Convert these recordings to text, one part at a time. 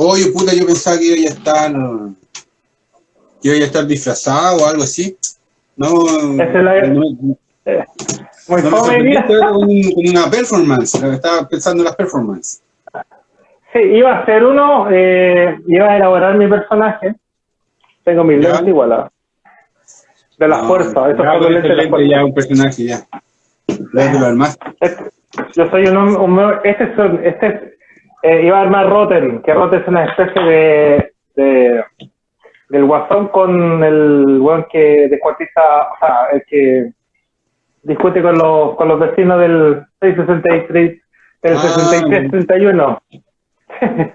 oye, puta, yo pensaba que iba a estar, que iba a estar disfrazado o algo así. No, Esa es la- no, Eh, Muy no me sorprendiste con, con una performance, estaba pensando en las performances. Sí, iba a hacer uno, eh, iba a elaborar mi personaje. Tengo mis lentes igual. De la No, fuerza, ya, son los con lentes de la fuerza. ya un personaje ya. Ya te lo armaste. Este- yo soy un hombre, este es, un- este es, eh, iba a armar Rotten, que Rotten es una especie de, de del guasón con el weón que descuartiza, o sea, el que discute con los, con los vecinos del 663, del Ah. 6331.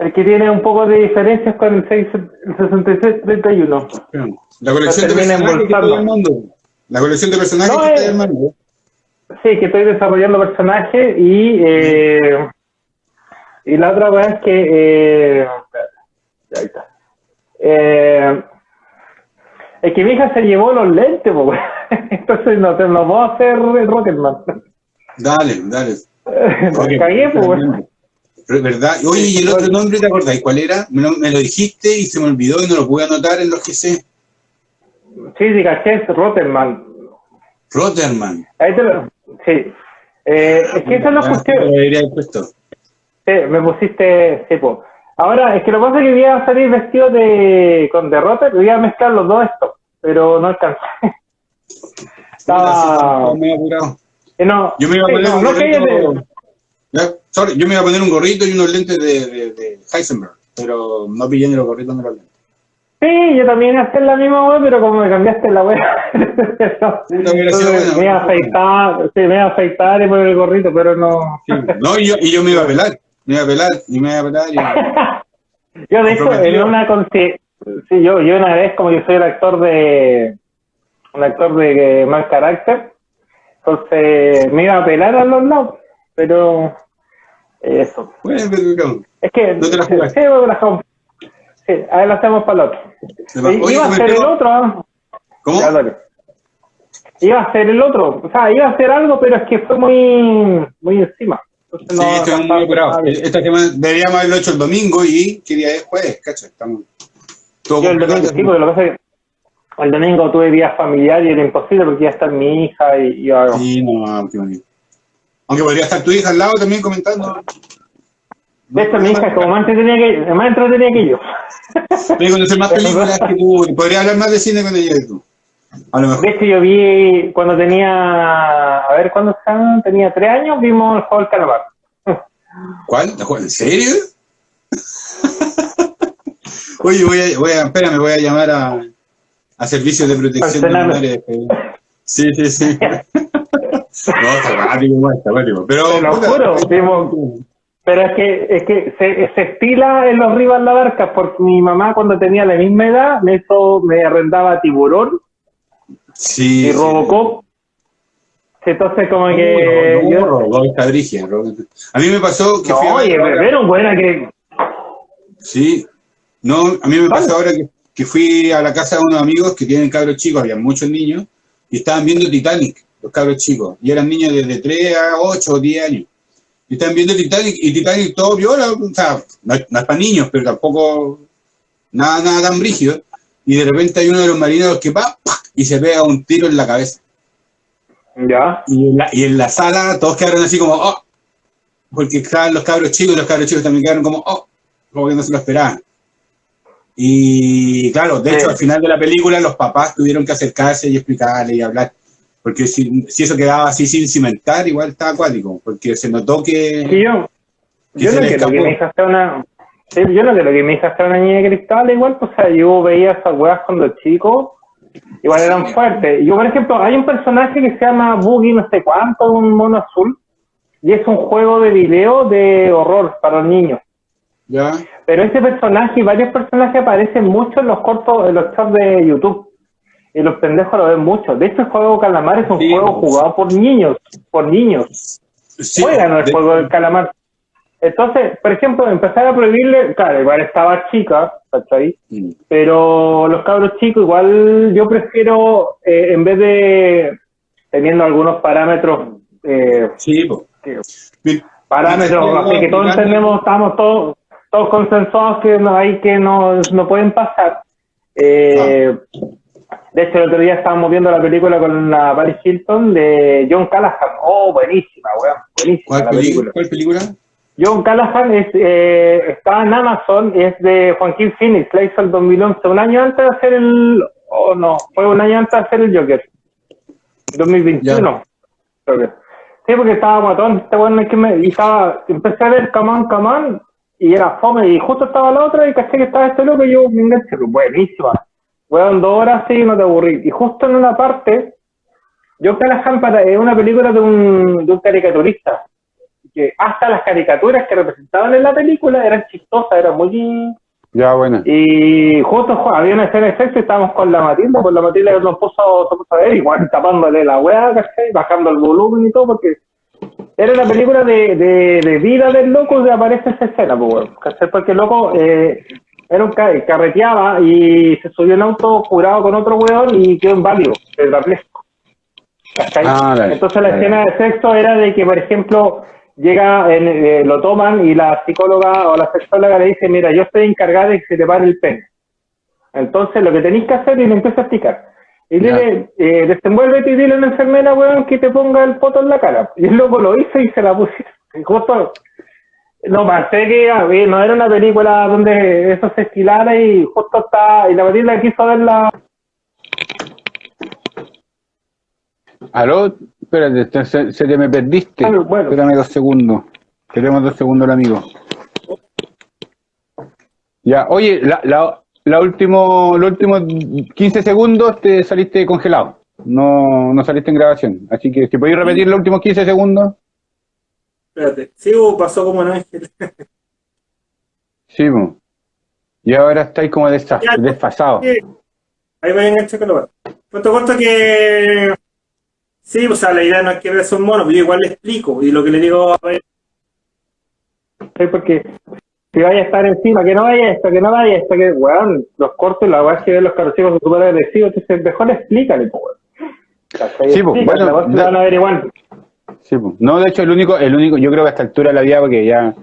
el que tiene un poco de diferencias con el, 6, el 6631. La colección de personajes que embolsando. estoy armando. La colección de personajes No, que estoy armando. Sí, que estoy desarrollando personajes y eh, y la otra cosa es que eh, ahí está. Eh, es que mi hija se llevó los lentes, po, entonces no te voy a hacer el Rocketman. Dale, dale. Me cagué, pues. ¿Verdad? Oye, ¿y el otro nombre te acordás? ¿Cuál era? Me lo, me lo dijiste y se me olvidó y no lo pude anotar en los GC. Sí, sí, caché, es Rotterman. Rotterman. Ahí te lo, sí. Eh, es que esa es la Ya, cuestión. lo puesto. Sí, me pusiste, sí, po. Ahora, es que lo que pasa es que voy a salir vestido de, con derrota, voy a mezclar los dos esto, pero no alcancé. Estaba... Me he apurado. eh, no, Yo me iba a poner un no gorrito. sorry, yo me iba a poner un gorrito y unos lentes de, de, de Heisenberg, pero no pillé ni los gorritos ni los lentes. Sí, yo también iba a hacer la misma web, pero como me cambiaste la web, Entonces, me iba a afeitar, sí, me iba a afeitar y poner el gorrito, pero no... Sí. No, y yo, y yo me iba a pelar. Me iba a pelar y me iba a pelar. Y... Yo, de hecho, en una sí, yo, yo una vez, como yo soy el actor de un actor de mal carácter, entonces me iba a pelar a los lados, pero eh, eso. Bueno, pero, cabrón. Es que No te la sí, me la. Sí, lo hacemos para el otro. Oye, iba a ser el otro, ¿ah? ¿Cómo? Ya. Iba a ser el otro, o sea, iba a hacer algo, pero es que fue muy, muy encima. Entonces Sí, no estamos muy apurados. Esta semana deberíamos haberlo hecho el domingo y qué día es jueves, cacho. Estamos todo Yo el domingo, sí, porque lo que pasa es que el domingo tuve día familiar y era imposible porque iba a estar mi hija y yo Sí, no, qué bonito. Aunque podría estar tu hija al lado también comentando. De hecho, mi hija es como más entretenida que, más entretenida que yo. Voy a conocer más películas que tú. y Podría hablar más de cine con ella que tú. A lo mejor. De hecho, yo vi cuando tenía, a ver, ¿cuándo están? Tenía tres años, vimos el juego del calamar. ¿Cuál? ¿La juega- ¿En serio? Oye, voy a, voy a, espérame, voy a llamar a, a servicios de protección de menores. Sí, sí, sí. no, está igual, está guático. Pero, Te lo puta, juro, vimos- Pero es que, es que se, se estila en los Rivas La Barca porque mi mamá cuando tenía la misma edad me hizo, me arrendaba tiburón Sí. y sí. Robocop. Entonces como No, que no, yo, Robocop está brígida. A mí me pasó que no, fui a ver oye, pero buena que Sí. No, a mí me pasó ahora que, que fui a la casa de unos amigos que tienen cabros chicos, había muchos niños, y estaban viendo Titanic, los cabros chicos, y eran niños desde 3 a 8 o 10 años. Y estaban viendo Titanic, y Titanic todo viola, o sea, no, no es para niños, pero tampoco nada, nada tan brígido. Y de repente hay uno de los marineros que va ¡pac! Y se pega un tiro en la cabeza. ya. Y en la, y en la sala todos quedaron así como, oh, porque estaban los cabros chicos y los cabros chicos también quedaron como, oh, como que no se lo esperaban. Y claro, de Sí. hecho, al final de la película los papás tuvieron que acercarse y explicarle y hablar, porque si, si eso quedaba así sin cimentar, igual estaba acuático, porque se notó que... Que yo, Que yo no le quiero que mi hija una, sí, yo no quiero que mi hija sea una niña de cristal, igual, pues, o sea, yo veía esas weas cuando chico, igual eran fuertes. Yo, por ejemplo, hay un personaje que se llama Boogie no sé cuánto, un mono azul, y es un juego de video de horror para los niños. ¿Ya? Pero ese personaje y varios personajes aparecen mucho en los cortos, en los chats de YouTube. Y los pendejos lo ven mucho. De hecho, el juego Calamar es un Sí. juego jugado por niños, por niños Sí, juegan el de- juego del calamar. Entonces, por ejemplo, empezar a prohibirle, claro, igual estaba chica, ¿cachai? Mm. Pero los cabros chicos, igual yo prefiero, eh, en vez de teniendo algunos parámetros, eh, Sí, que- parámetros, Sí, así que todos entendemos, estamos todos, todos consensuados que no hay que no, no pueden pasar. Eh, de hecho, el otro día estábamos viendo la película con la Paris Hilton de John Callahan. Oh, buenísima, weón. Buenísima ¿Cuál, la película. ¿Cuál película? John Callahan es, eh, está en Amazon, es de Joaquín Phoenix, la hizo el 2011, un año antes de hacer el... Oh, no, fue un año antes de hacer el Joker. 2021. creo que. Sí, porque estaba matón, este es que me... Y estaba, empecé a ver Come On, y era fome, y justo estaba la otra, y caché que estaba este loco, y yo me enganché, buenísima. Weón, dos horas sí, no te aburrí. Y justo en una parte, John Callahan para, es una película de un, de un caricaturista, que hasta las caricaturas que representaban en la película eran chistosas, eran muy... Ya, buena. Y justo había una escena de sexo y estábamos con la Matilda, pues la Matilda nos puso, se puso a ver, igual tapándole la weá, ¿cachai? Bajando el volumen y todo, porque era una película de, de, de vida del loco donde aparece esa escena, pues, ¿cachai? Porque el loco eh, era un ca- carreteaba y se subió en auto curado con otro weón y quedó inválido, tetrapléjico. Ah, Entonces la escena de sexo era de que, por ejemplo, llega, en, eh, lo toman y la psicóloga o la sexóloga le dice, mira, yo estoy encargada de que se te pare el pene. Entonces lo que tenéis que hacer y le empieza a explicar. Y Ya. dile, eh, desenvuélvete y dile a la enfermera, weón, que te ponga el poto en la cara. Y el loco lo hizo y se la pusieron. Y justo, no pensé que a ver, no era una película donde eso se estilara y justo está, y la Matilda quiso verla. Aló, espérate, te- se, se te me perdiste. Bueno. Espérame dos segundos. Tenemos dos segundos el amigo. Ya, oye, la, la, la último, los últimos 15 segundos te saliste congelado. No, no saliste en grabación. Así que si podéis repetir los últimos 15 segundos. Espérate. Sí, pasó como no ángel. Sí, po. Y ahora estáis como desfa- Ya, desfasados. Sí. Ahí voy a enganchar con lo. Cuento corto que. Sí, o sea, la idea no es que veas un mono, pero yo igual le explico. Y lo que le digo a ver, ¿sí? Porque si vaya a estar encima, que no vaya esto, que no vaya esto, que, weón, los cortos, la weá que ven los carrocicos son súper agresivos, entonces mejor explícale, pues, weón. Sí, pues, bueno, la weá se de- la van a ver igual. Sí, po. No, de hecho, el único, el único, yo creo que a esta altura de la vida, porque ya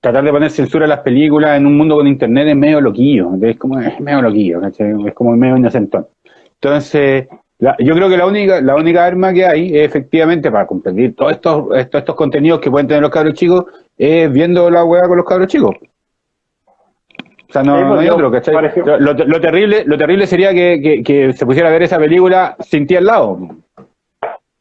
tratar de poner censura a las películas en un mundo con internet es medio loquillo, es como, es medio loquillo, ¿cachai? Es como medio inocentón. Entonces, la- yo creo que la única, la única arma que hay es efectivamente para competir todos estos, estos, estos contenidos que pueden tener los cabros chicos, es viendo la weá con los cabros chicos. O sea, no, Sí, pues, no hay yo, otro, ¿cachai? Lo, terrible, lo terrible sería que, que, que se pusiera a ver esa película sin ti al lado.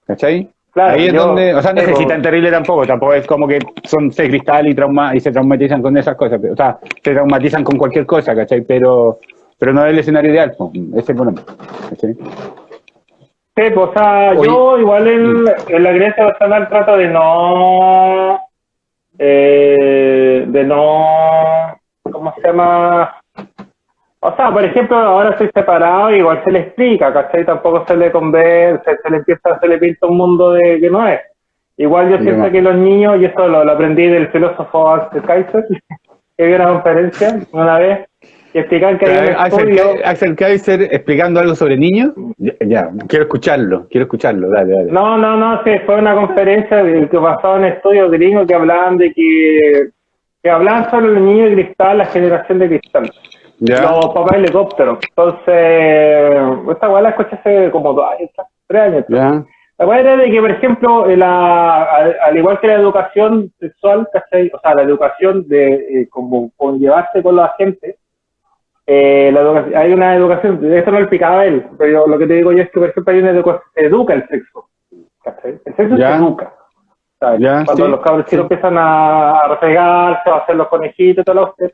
¿Cachai? Claro, Ahí es yo- donde, o sea, no tan terrible tampoco, tampoco es como que son seis cristal y trauma y se traumatizan con esas cosas, o sea, se traumatizan con cualquier cosa, ¿cachai? Pero, pero no es el escenario ideal, pues, ese es el problema, ¿cachai? Sí, pues, o sea, Oye. yo igual en, en la creencia personal trato de no, eh, de no, ¿cómo se llama? O sea, por ejemplo, ahora estoy separado, igual se le explica, ¿cachai? Tampoco se le convence, se le empieza, se le pinta un mundo de que no es. Igual yo siento que los niños, y eso lo, lo aprendí del filósofo Axel Kaiser, que dio una conferencia una vez, y explicaban que hay un Axel, estudio... Ka- Axel Kaiser explicando algo sobre niños, ya, ya, quiero escucharlo, quiero escucharlo, dale, dale. No, no, no, fue una conferencia que basaba en estudios gringos que hablaban de que, que hablaban sobre los niños de cristal, la generación de cristal. Ya, Los papás helicópteros. Entonces, esta weá la escuché hace como dos años, tres años. ya, La weá era de que, por ejemplo, en la, al, al igual que la educación sexual, ¿cachai? O sea, la educación de eh, como conllevarse con la gente, eh, la educación, hay una educación, esto no lo explicaba él, pero yo- lo que te digo yo es que, por ejemplo, hay una educación, se educa el sexo. ¿cachai? El sexo Ya. se educa. ¿sabes? Ya, Cuando sí, los cabros sí. empiezan a, refregarse, a hacer los conejitos y todo lo que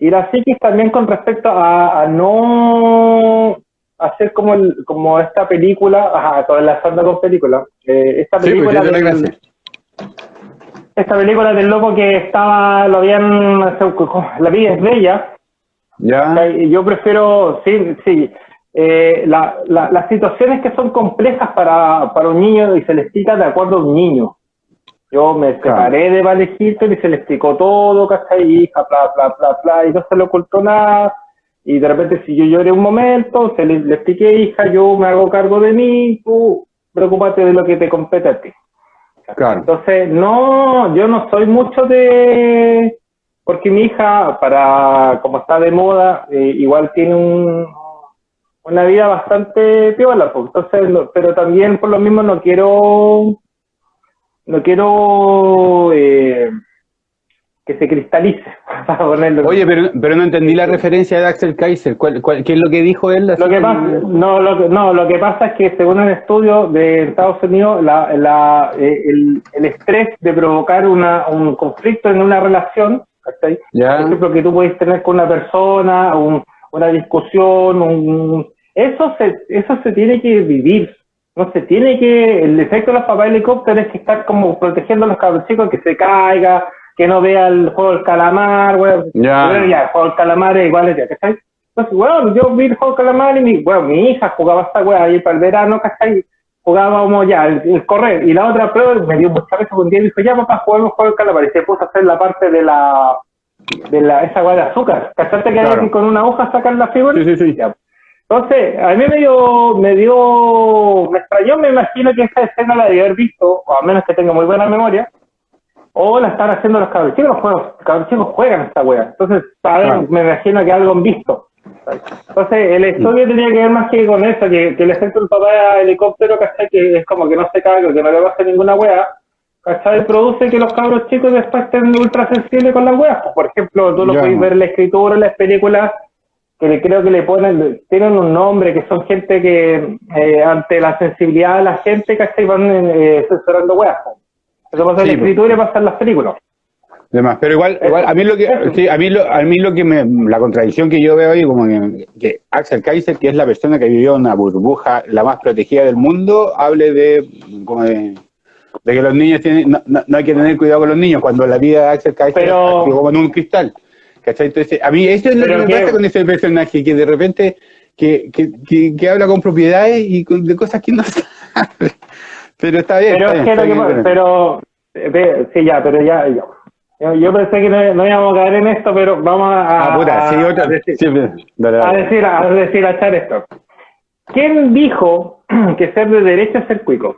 Y la psiquis también con respecto a, a no hacer como el, como esta película, ajá, todo enlazando con película, eh, esta sí, pues película te la del- esta película del loco que estaba, lo habían, la vida es bella, Ya, yo prefiero, sí, sí, eh, la- la- las situaciones que son complejas para, para un niño y se le explica de acuerdo a un niño. Yo me Claro. separé de Vale Hilton y se le explicó todo, ¿cachai? Hija, bla, bla, bla, bla, y no se le ocultó nada. Y de repente, si yo lloré un momento, se le, le expliqué, hija, yo me hago cargo de mí, tú preocúpate de lo que te compete a ti. claro. Entonces, no, yo no soy mucho de... porque mi hija, para como está de moda, eh, igual tiene un, una vida bastante piola, pues, entonces, no- pero también por lo mismo no quiero, no quiero eh, que se cristalice, para ponerlo. Oye, pero, pero no entendí la referencia de Axel Kaiser. ¿Cuál, cuál- qué es lo que dijo él? Lo que pasa, no, lo que, no, lo que pasa es que según un estudio de Estados Unidos, la, la, eh, el, el estrés de provocar una, un conflicto en una relación, ¿cachai? Ya. por ejemplo, que tú puedes tener con una persona, un- una discusión, un, eso se, eso se tiene que vivir. No se tiene que, el efecto de los papás helicópteros es que estar como protegiendo a los cabros chicos, que se caiga, que no vea el juego del calamar. Ya. Pero ya, el juego del calamar es igual, ya, ¿cachai? Entonces, bueno, yo vi el juego del calamar y mi, bueno, mi hija jugaba esta weá ahí para el verano, ¿cachai? Jugábamos ya, el, el correr. Y la otra prueba me dio mucha veces un día y dijo, ya papá, juguemos juego calamar. Y se puso a hacer la parte de la, de la, esa weá de azúcar. ¿Cachaste que hay Claro. que con una hoja sacan la figura? Sí, sí, sí. Ya. Entonces, a mí me dio, me dio, me extrañó, me imagino que esta escena la de haber visto, o a menos que tenga muy buena memoria, o la están haciendo los cabros chicos, los juegos, los cabros chicos juegan esta wea. Entonces, saben, Claro. me imagino que algo han visto. Entonces, el estudio tenía que ver más que con eso, que, que el efecto del papá helicóptero, ¿cachai? Que es como que no se caga, que no le pase ninguna wea, ¿cachai? Produce que los cabros chicos después estén ultra sensibles con las weas. Por ejemplo, tú lo Ya. puedes ver en la escritura, en las películas, que le- creo que le ponen, tienen un nombre, que son gente que eh, ante la sensibilidad de la gente, ¿cachai? Van eh, censurando weas. Eso pasa en Sí, la escritura y pasa en las películas. Demás. Pero igual, igual a mí lo que sí, a mí lo, a mí lo que me, la contradicción que yo veo ahí como que, que Axel Kaiser, que es la persona que vivió una burbuja la más protegida del mundo, hable de como de, de que los niños tienen, no, no- no hay que tener cuidado con los niños cuando la vida de Axel Kaiser Pero- es como en un cristal. ¿Cachai? Entonces, a mí eso es lo que me pasa con ese personaje, que de repente que, que, que, que habla con propiedades y con, de cosas que no sabe. Pero está bien. Pero está es bien, que está lo que bien, pero, eh, sí, ya, pero ya, ya. Yo, yo pensé que no, no íbamos a caer en esto, pero vamos a, puta, sí, a- otra. a decir, sí, dale, a decir, a decir, a echar esto. ¿Quién dijo que ser de derecha es ser cuico?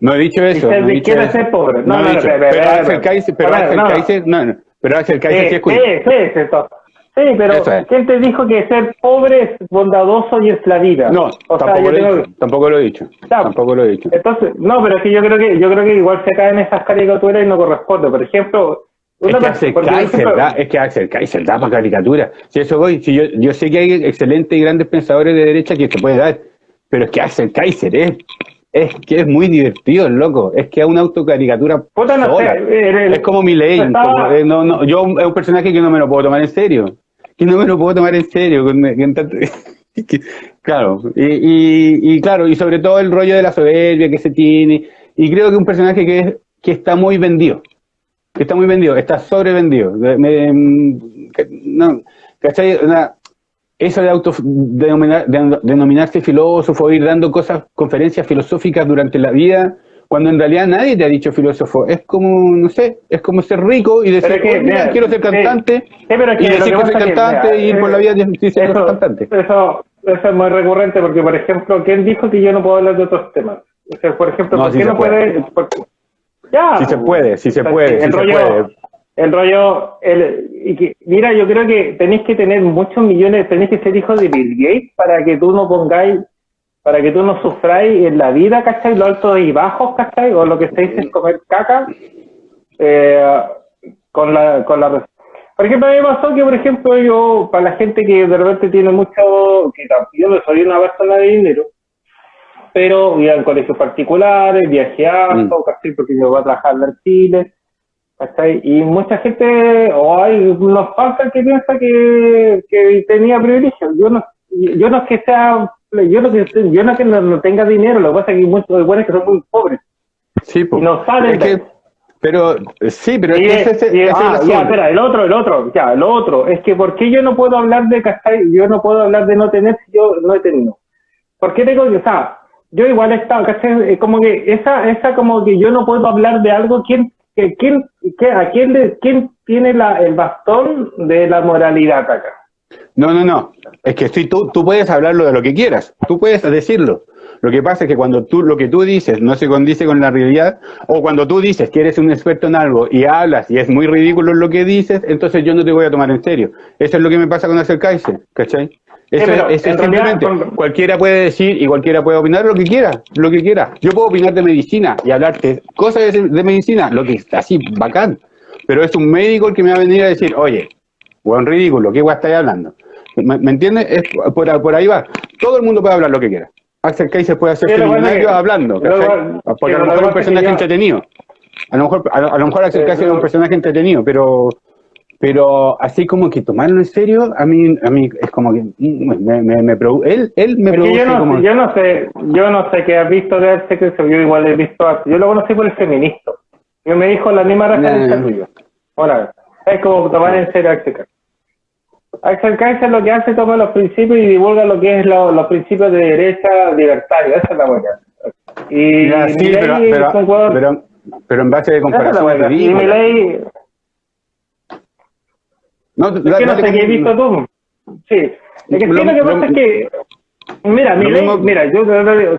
No he dicho eso. ser no de izquierda es ser pobre. No, No, no, pero Axel. Kaiser, pero Axel no, no. Kaiser, no, no. Pero Axel Kaiser sí, Sí, es cuico. sí, sí, sí, pero es. ¿quién te dijo que ser pobre es bondadoso y es la vida? No, o tampoco, lo he tengo- dicho, tampoco lo he dicho. Tampoco lo he dicho. Entonces, no, pero es que yo creo que yo creo que igual se caen esas caricaturas y no corresponde. Por ejemplo, Es que Axel Kaiser, ejemplo, da, es que Axel Kaiser da para caricatura. Si eso voy, si yo, yo sé que hay excelentes y grandes pensadores de derecha que se puede dar, pero es que Axel Kaiser es, es que es muy divertido, el loco. Es que es una autocaricatura no sé, eh, Es como mi ley. estaba- no, no, yo es un personaje que no me lo puedo tomar en serio. Que no me lo puedo tomar en serio. con- tanto- claro, y, y, y claro, y sobre todo el rollo de la soberbia que se tiene. Y creo que un personaje que, es, que está muy vendido. Que está muy vendido, está sobrevendido. Me- no, ¿cachai? Una- eso de auto denominar- de- denominarse filósofo, ir dando cosas, conferencias filosóficas durante la vida, cuando en realidad nadie te ha dicho filósofo. Es como, no sé, es como ser rico y decir, que, "Oye, mira, mira, quiero ser sí, cantante, sí, pero es que y decir que soy cantante mira, y ir por la vida diciendo que soy cantante. Eso, eso es muy recurrente porque, por ejemplo, ¿quién dijo que yo no puedo hablar de otros temas? O sea, por ejemplo, No, ¿por sí qué no puede. puede? por- ya. Sí se puede, sí se puede, el sí se rollo, puede. El rollo, el, y que, mira, yo creo que tenéis que tener muchos millones, tenéis que ser hijo de Bill Gates para que tú no pongáis, para que tú no sufráis en la vida, ¿cachai? Los altos y bajos, ¿cachai? O lo que se dice es comer caca, eh, con la, con la por ejemplo, a mí me pasó que, por ejemplo, yo, para la gente que de repente tiene mucho, que yo soy una persona de dinero, pero iba en colegios particulares, viajé harto, ¿cachai? Porque yo voy a trabajar en Chile, ¿cachai? Y mucha gente, o hay unos faltas que piensa que, que tenía privilegio. Yo no, yo no es que sea, yo no que, yo no es que no, no tenga dinero, lo que pasa es que hay muchos buenos que son muy pobres. Sí. Y no salen Es que- pero sí, pero Y, ese, ese- y- es ah, ya, espera, el otro, el otro, ya, el otro, es que ¿por qué yo no puedo hablar de. Yo no puedo hablar de no tener si yo no he tenido. ¿Por qué tengo que, o sea, yo igual he estado, ¿cachai? Como que esa, esa como que yo no puedo hablar de algo, ¿quién, que, quién, que, a quién, le- quién tiene la, el bastón de la moralidad acá? No, no, no. Es que sí, tú, tú puedes hablarlo de lo que quieras. Tú puedes decirlo. Lo que pasa es que cuando tú, lo que tú dices no se condice con la realidad, o cuando tú dices que eres un experto en algo y hablas y es muy ridículo lo que dices, entonces yo no te voy a tomar en serio. Eso es lo que me pasa con acercarse, ¿cachai? Eso, en es simplemente, realidad, cualquiera puede decir y cualquiera puede opinar lo que quiera, lo que quiera. Yo puedo opinar de medicina y hablarte cosas de, de medicina, lo que está así, bacán. Pero es un médico el que me va a venir a decir, oye, buen ridículo, ¿qué guay estáis hablando? ¿Me, me entiendes? Es por, por ahí va. Todo el mundo puede hablar lo que quiera. Axel Kaiser puede hacer Sí, lo bueno seminario que- hablando, Porque a lo mejor es un personaje entretenido. A lo mejor, a, lo- a lo mejor Axel Kaiser es un personaje entretenido, pero pero así como que tomarlo en serio, a mí, a mí es como que mm, me, me, él, él me produce yo no, como... yo no sé, yo no sé qué has visto de Arte que yo igual he visto arte. Yo lo conocí por el feminista. Yo me dijo la misma referencia tuya. Ahora, es como tomar en serio a Axel Kaiser. Axel Kaiser lo que hace es tomar los principios y divulga lo que es lo- los principios de derecha libertario. Esa es la buena. Y Ya, sí, pero, es pero, pero, pero en base de es comparación buena. Y ridícula. Milei, No, Es que no sé qué he visto tú. Sí. Es que sí, Lo- que lo- pasa es que. Mira, Milei, mismo- mira, yo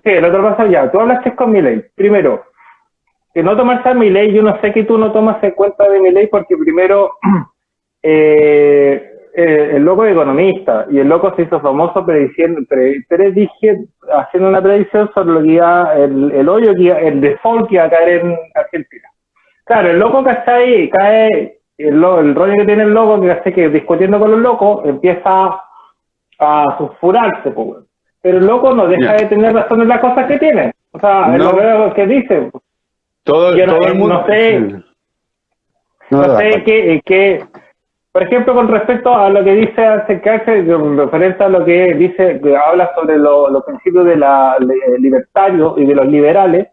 sí, el otro paso ya. Tú hablaste con Milei. Primero, que no tomarse a Milei, yo no sé que tú no tomas en cuenta de Milei porque primero eh, eh, el loco es economista y el loco se hizo famoso prediciendo, pre- predije- haciendo una predicción sobre lo que iba, el, el hoyo que iba, el default que iba a caer en Argentina. Claro, el loco, ¿cachai? Cae, el, el rollo que tiene el loco, que ¿cachai? que discutiendo con los locos, empieza a sulfurarse, pues. Pero el loco no deja de tener razón en las cosas que tiene. O sea, es No. lo que- que dice. todo, yo no- todo el mundo... no sé-. No, No, sé qué, qué- por ejemplo, con respecto a lo que dice acercarse, referente a lo que dice, que habla sobre lo- los principios de la libertario y de los liberales,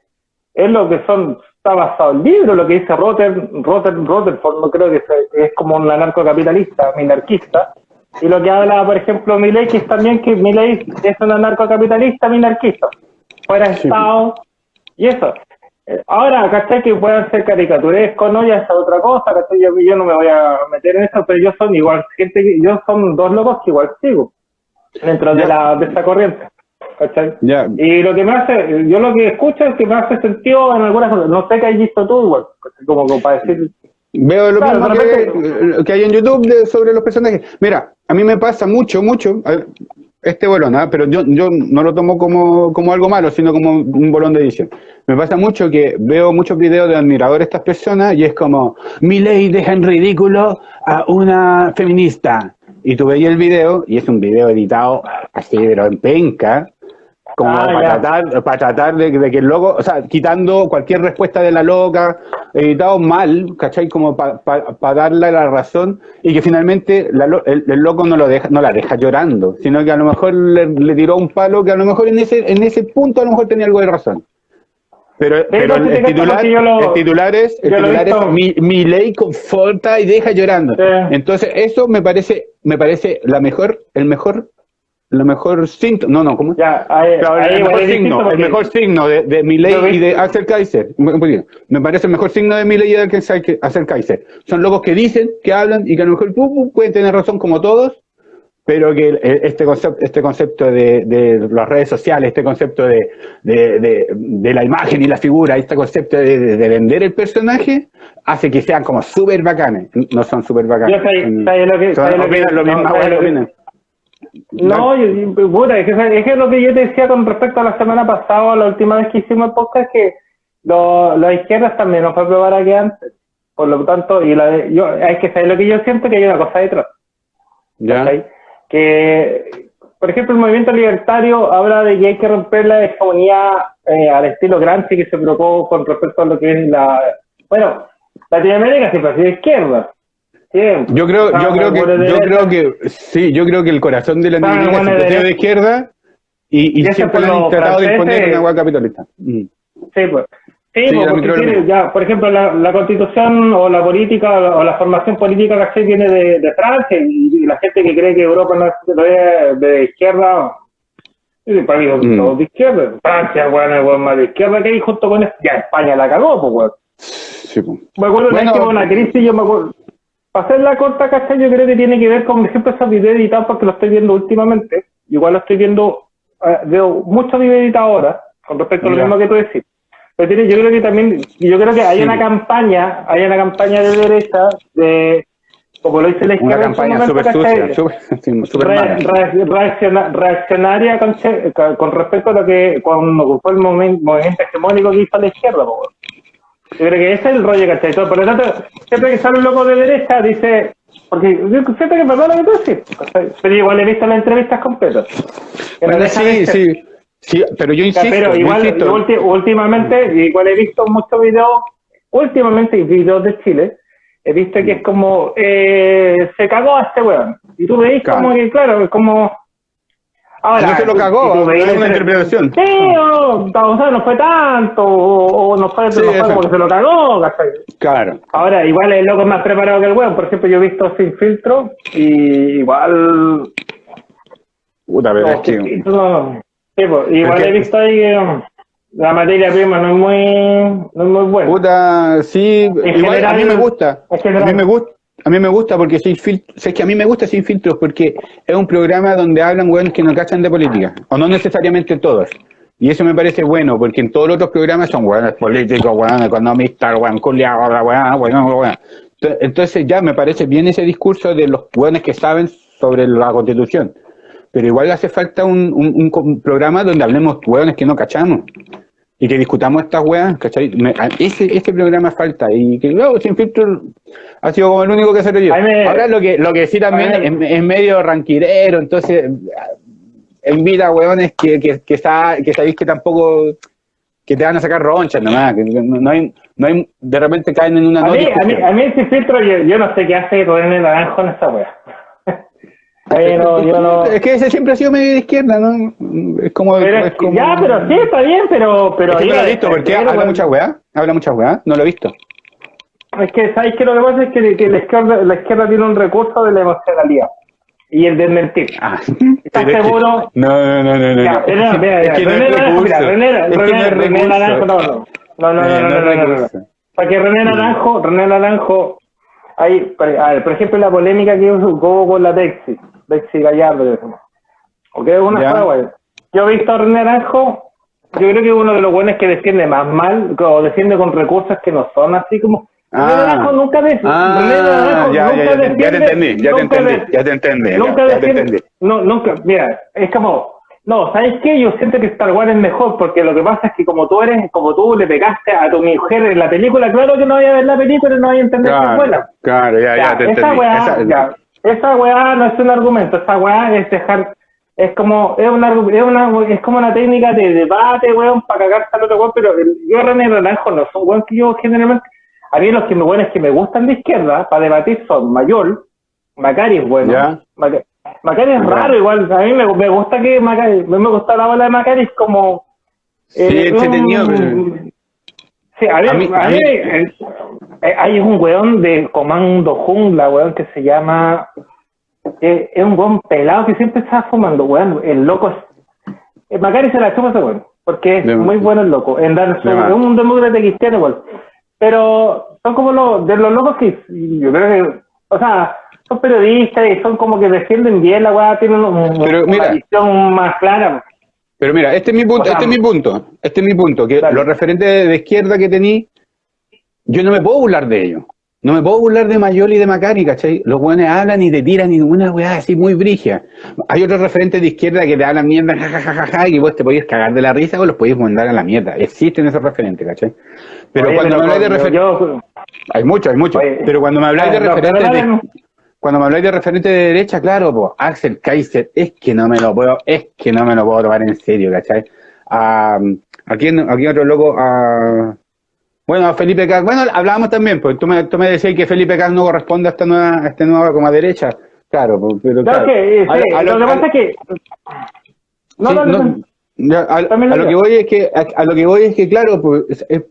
es lo que son, está basado el libro, lo que dice Rotter, Rotter, Rutherford, no creo que sea- es como un anarcocapitalista, minarquista, y lo que habla, por ejemplo, Milley, que es también que Milley es un anarcocapitalista minarquista, fuera de Sí. Estado, y eso. Ahora, ¿cachai? Que puedan ser caricaturescos, ¿no? Ya es otra cosa, ¿cachai? Yo, yo no me voy a meter en eso, pero yo son igual, gente, que- yo son dos locos que igual sigo dentro de, la, de esta corriente, ¿cachai? Ya, Y lo que me hace, yo lo que escucho es que me hace sentido en algunas cosas, no sé qué has visto tú igual, como, como para decir, Veo lo Claro, mismo que, hay en YouTube de- sobre los personajes. Mira, a mí me pasa mucho, mucho, ver, este bolón, ¿ah? pero yo, yo no lo tomo como, como algo malo, sino como un bolón de edición. Me pasa mucho que veo muchos videos de admiradores de estas personas y es como, mi ley deja en ridículo a una feminista. Y tú veías el video y es un video editado así, pero en penca, como Ah, para, tratar, para tratar de, de que el loco, o sea, quitando cualquier respuesta de la loca, editado mal, ¿cachai? Como para darle la razón y que finalmente la el, el loco no lo deja, no la deja llorando, sino que a lo mejor le, le tiró un palo que a lo mejor en ese, en ese punto a lo mejor tenía algo de razón. Pero, pero el, el titular, lo- el titular es, el titular mi, mi ley conforta y deja llorando. Entonces, eso me parece, me parece la mejor, el mejor, lo mejor síntoma, no, no, ¿cómo? ya, ahí, Claro, ahí el mejor signo, el mejor signo de, de vi- y de Axel Kaiser. Me parece el mejor signo de Milei y de Axel Kaiser. Son locos que dicen, que hablan y que a lo mejor pu, pueden tener razón como todos, pero que este concepto, este concepto de, de las redes sociales, este concepto de, de, de- de la imagen y la figura, este concepto de, de- de vender el personaje, hace que sean como súper bacanes. No son súper bacanes. Yo sé- sé lo que- Son- sé lo que- opinan lo no, mismo, sé bueno, lo que- opinan. No, yo, yo- puta, es que, es que lo que yo te decía con respecto a la semana pasada, la última vez que hicimos el podcast, que lo- las izquierdas también nos fue probar que antes. Por lo tanto, y la yo, es que sabes lo que yo siento que hay una cosa detrás. ¿Ya? Que, por ejemplo, el movimiento libertario habla de que hay que romper la hegemonía eh, al estilo Gramsci que se provocó con respecto a lo que es la. Bueno, Latinoamérica siempre ha sido izquierda. Siempre. Yo creo, yo creo que, el yo creo que, sí, yo creo que el corazón de la siempre ha sido de izquierda y, y Y siempre han tratado de imponer una hueá capitalista. Mm. Sí, pues. Sí, Sí, pues, porque micro- tiene, ya, por ejemplo, la, la constitución o la política o la, formación política ¿cachai? viene de, de Francia y, y la gente que cree que Europa no es, es de izquierda, y para mí son Mm. todos de izquierda. Francia, bueno, es bueno, más de izquierda que hay junto con esto. Ya España la cagó, pues, weón. Sí, pues. Me acuerdo una Bueno. vez que hubo una crisis, yo me acuerdo. Para hacer la corta, ¿cachai? Yo creo que tiene que ver con, por ejemplo, esos videos editados porque lo estoy viendo últimamente. Igual lo estoy viendo, eh, veo muchos videos editados ahora. con respecto a lo Ya. mismo que tú decís. Pero tiene- yo creo que también, yo creo que hay una campaña, hay una campaña de derecha de, como lo dice la Una izquierda su campaña súper sucia, súper Re- mala. re- reacciona- reaccionaria con, con respecto a lo que cuando fue el movimiento hegemónico que hizo la izquierda. po. Yo creo que ese es el rollo, ¿cachai? Todo- Por lo tanto, siempre que sale un loco de derecha, dice. Porque yo siento que verdad lo que tú decís, pero igual he visto las entrevistas completas. Que no Bueno, sí, sí, sí, pero yo insisto, pero yo igual, insisto. ulti- últimamente, igual he visto muchos videos, últimamente videos de Chile, he visto que es como, eh, se cagó a este weón. Y tú veis Claro. como que, claro, es como... Ahora, No se lo cagó, veis es una interpretación. Sí, o, o sea, no fue tanto, o, o no fue, Sí, no fue eso. como que se lo cagó, ¿cachai? Claro. Ahora, igual el loco es más preparado que el weón. Por ejemplo, yo he visto Sin Filtro y igual Puta, pero es que. Sí, pues, igual Porque- he visto ahí que la materia prima no es muy, no es muy buena. Puta, sí, igual a mí me gusta. en A general. mí me gusta. A mí me gusta porque sin filtros, es que a mí me gusta sin filtros porque es un programa donde hablan weones que no cachan de política, o no necesariamente todos. Y eso me parece bueno, porque en todos los otros programas son weones políticos, weones economistas, weón culiados, weón, weón, weón. Ent- Entonces ya me parece bien ese discurso de los weones que saben sobre la constitución. Pero igual hace falta un, un programa donde hablemos weones que no cachamos y que discutamos estas weas, ¿cachai? Me- ese, ese programa falta y que luego sin filtro ha sido como el único que se lo me- Ahora lo que, lo que sí también es, es medio ranquirero, entonces invita a weones que, que, que, sa- que sabéis que tampoco que te van a sacar ronchas nomás, que no, no hay, no hay, de repente caen en una A no mí, a mí, a mí Sin Filtro, yo, yo no sé qué hace René Naranjo en esa wea. No, yo no... Es que ese siempre ha sido medio de izquierda, ¿no? Es como... Pero, es como- Ya, pero sí, está bien, pero... pero Es que no lo he visto, porque pero, habla mucha weá, habla mucha weá, no lo he visto. Es que, ¿sabes qué? Lo que pasa es que, que la, izquierda, la izquierda tiene un recurso de la emocionalidad y el de mentir. Ah, ¿Estás pero que- seguro? No, no, no, no, no. Ya, no. Mira, Es que no René Naranjo, mira. René, René, René. Naranjo, no, no. No, no, no, Eh, no, no no. Para que René Naranjo, René Naranjo, hay, a ver, por ejemplo, la polémica que hubo con la Bexi, Bexi Gallardo. Ok, una Ya. fue, güey. Yo he visto a René Naranjo, yo creo que uno de los buenos que defiende más mal, o defiende con recursos que no son así como... Ah. René Naranjo nunca defiende. Ah, ya, nunca ya, ya, te- ya te entendí, ya te entendí, ya te entendí, Nunca ya te entendí. no, nunca, mira, es como, no, ¿sabes qué? Yo siento que Star Wars es mejor porque lo que pasa es que como tú eres, como tú le pegaste a tu mujer en la película, claro que no voy a ver la película y no voy a entender es Claro, buena. claro, ya, ya, Ya, te esa entendí. weá, Esa- ya, esa weá no es un argumento, esa weá es dejar, es como, es una, es una, es como una técnica de debate, weón, para cagarse al otro weón, pero yo René Naranjo no son weón que yo generalmente, a mí los que me buenos que me gustan de izquierda para debatir son Mayol, Macari es bueno, Macari es raro igual, a mí me, me gusta que Macari, me gusta la bola de Macari, es como... Sí, eh, entretenido, pero- Sí, a ver, A mí- a a mí, mí- hay un weón de Comando Jungla, weón, que se llama... eh, es un weón pelado que siempre está fumando, weón. El loco es... eh, Macari se la chupa ese weón, porque es De- muy bueno el loco. En dar su- es un demócrata cristiano, weón. Pero son como los, de los locos que yo creo que... O sea, son periodistas y son como que defienden bien la weá, tienen un- Pero una mira. visión más clara. Pero mira, este es mi punto, O sea, este es mi punto, este es mi punto, que Dale. los referentes de izquierda que tení, yo no me puedo burlar de ellos. No me puedo burlar de Mayol y de Macari, ¿cachai? Los buenos hablan y te tiran y una weá así muy brigia. Hay otros referentes de izquierda que te hablan mierda, jajajaja, y vos te podías cagar de la risa o los podías mandar a la mierda. Existen esos referentes, ¿cachai? Pero Oye, cuando me habláis de referentes, hay muchos, hay muchos, pero cuando me habláis de Ah, referentes de, cuando me habláis de referente de derecha, claro, pues, Axel Kaiser, es que no me lo puedo, es que no me lo puedo tomar en serio, ¿cachai? A, aquí, aquí otro loco, a, bueno, Felipe Cas, bueno, hablábamos también, pues tú me, tú me decías que Felipe Cas no corresponde a esta nueva, a esta nueva como a derecha, claro, pues, pero claro. que, eh, A- sí, a lo, lo- que a- pasa es que... No, Sí, no, no, no, ya, a, lo que voy es que a, a lo que voy es que claro pues es,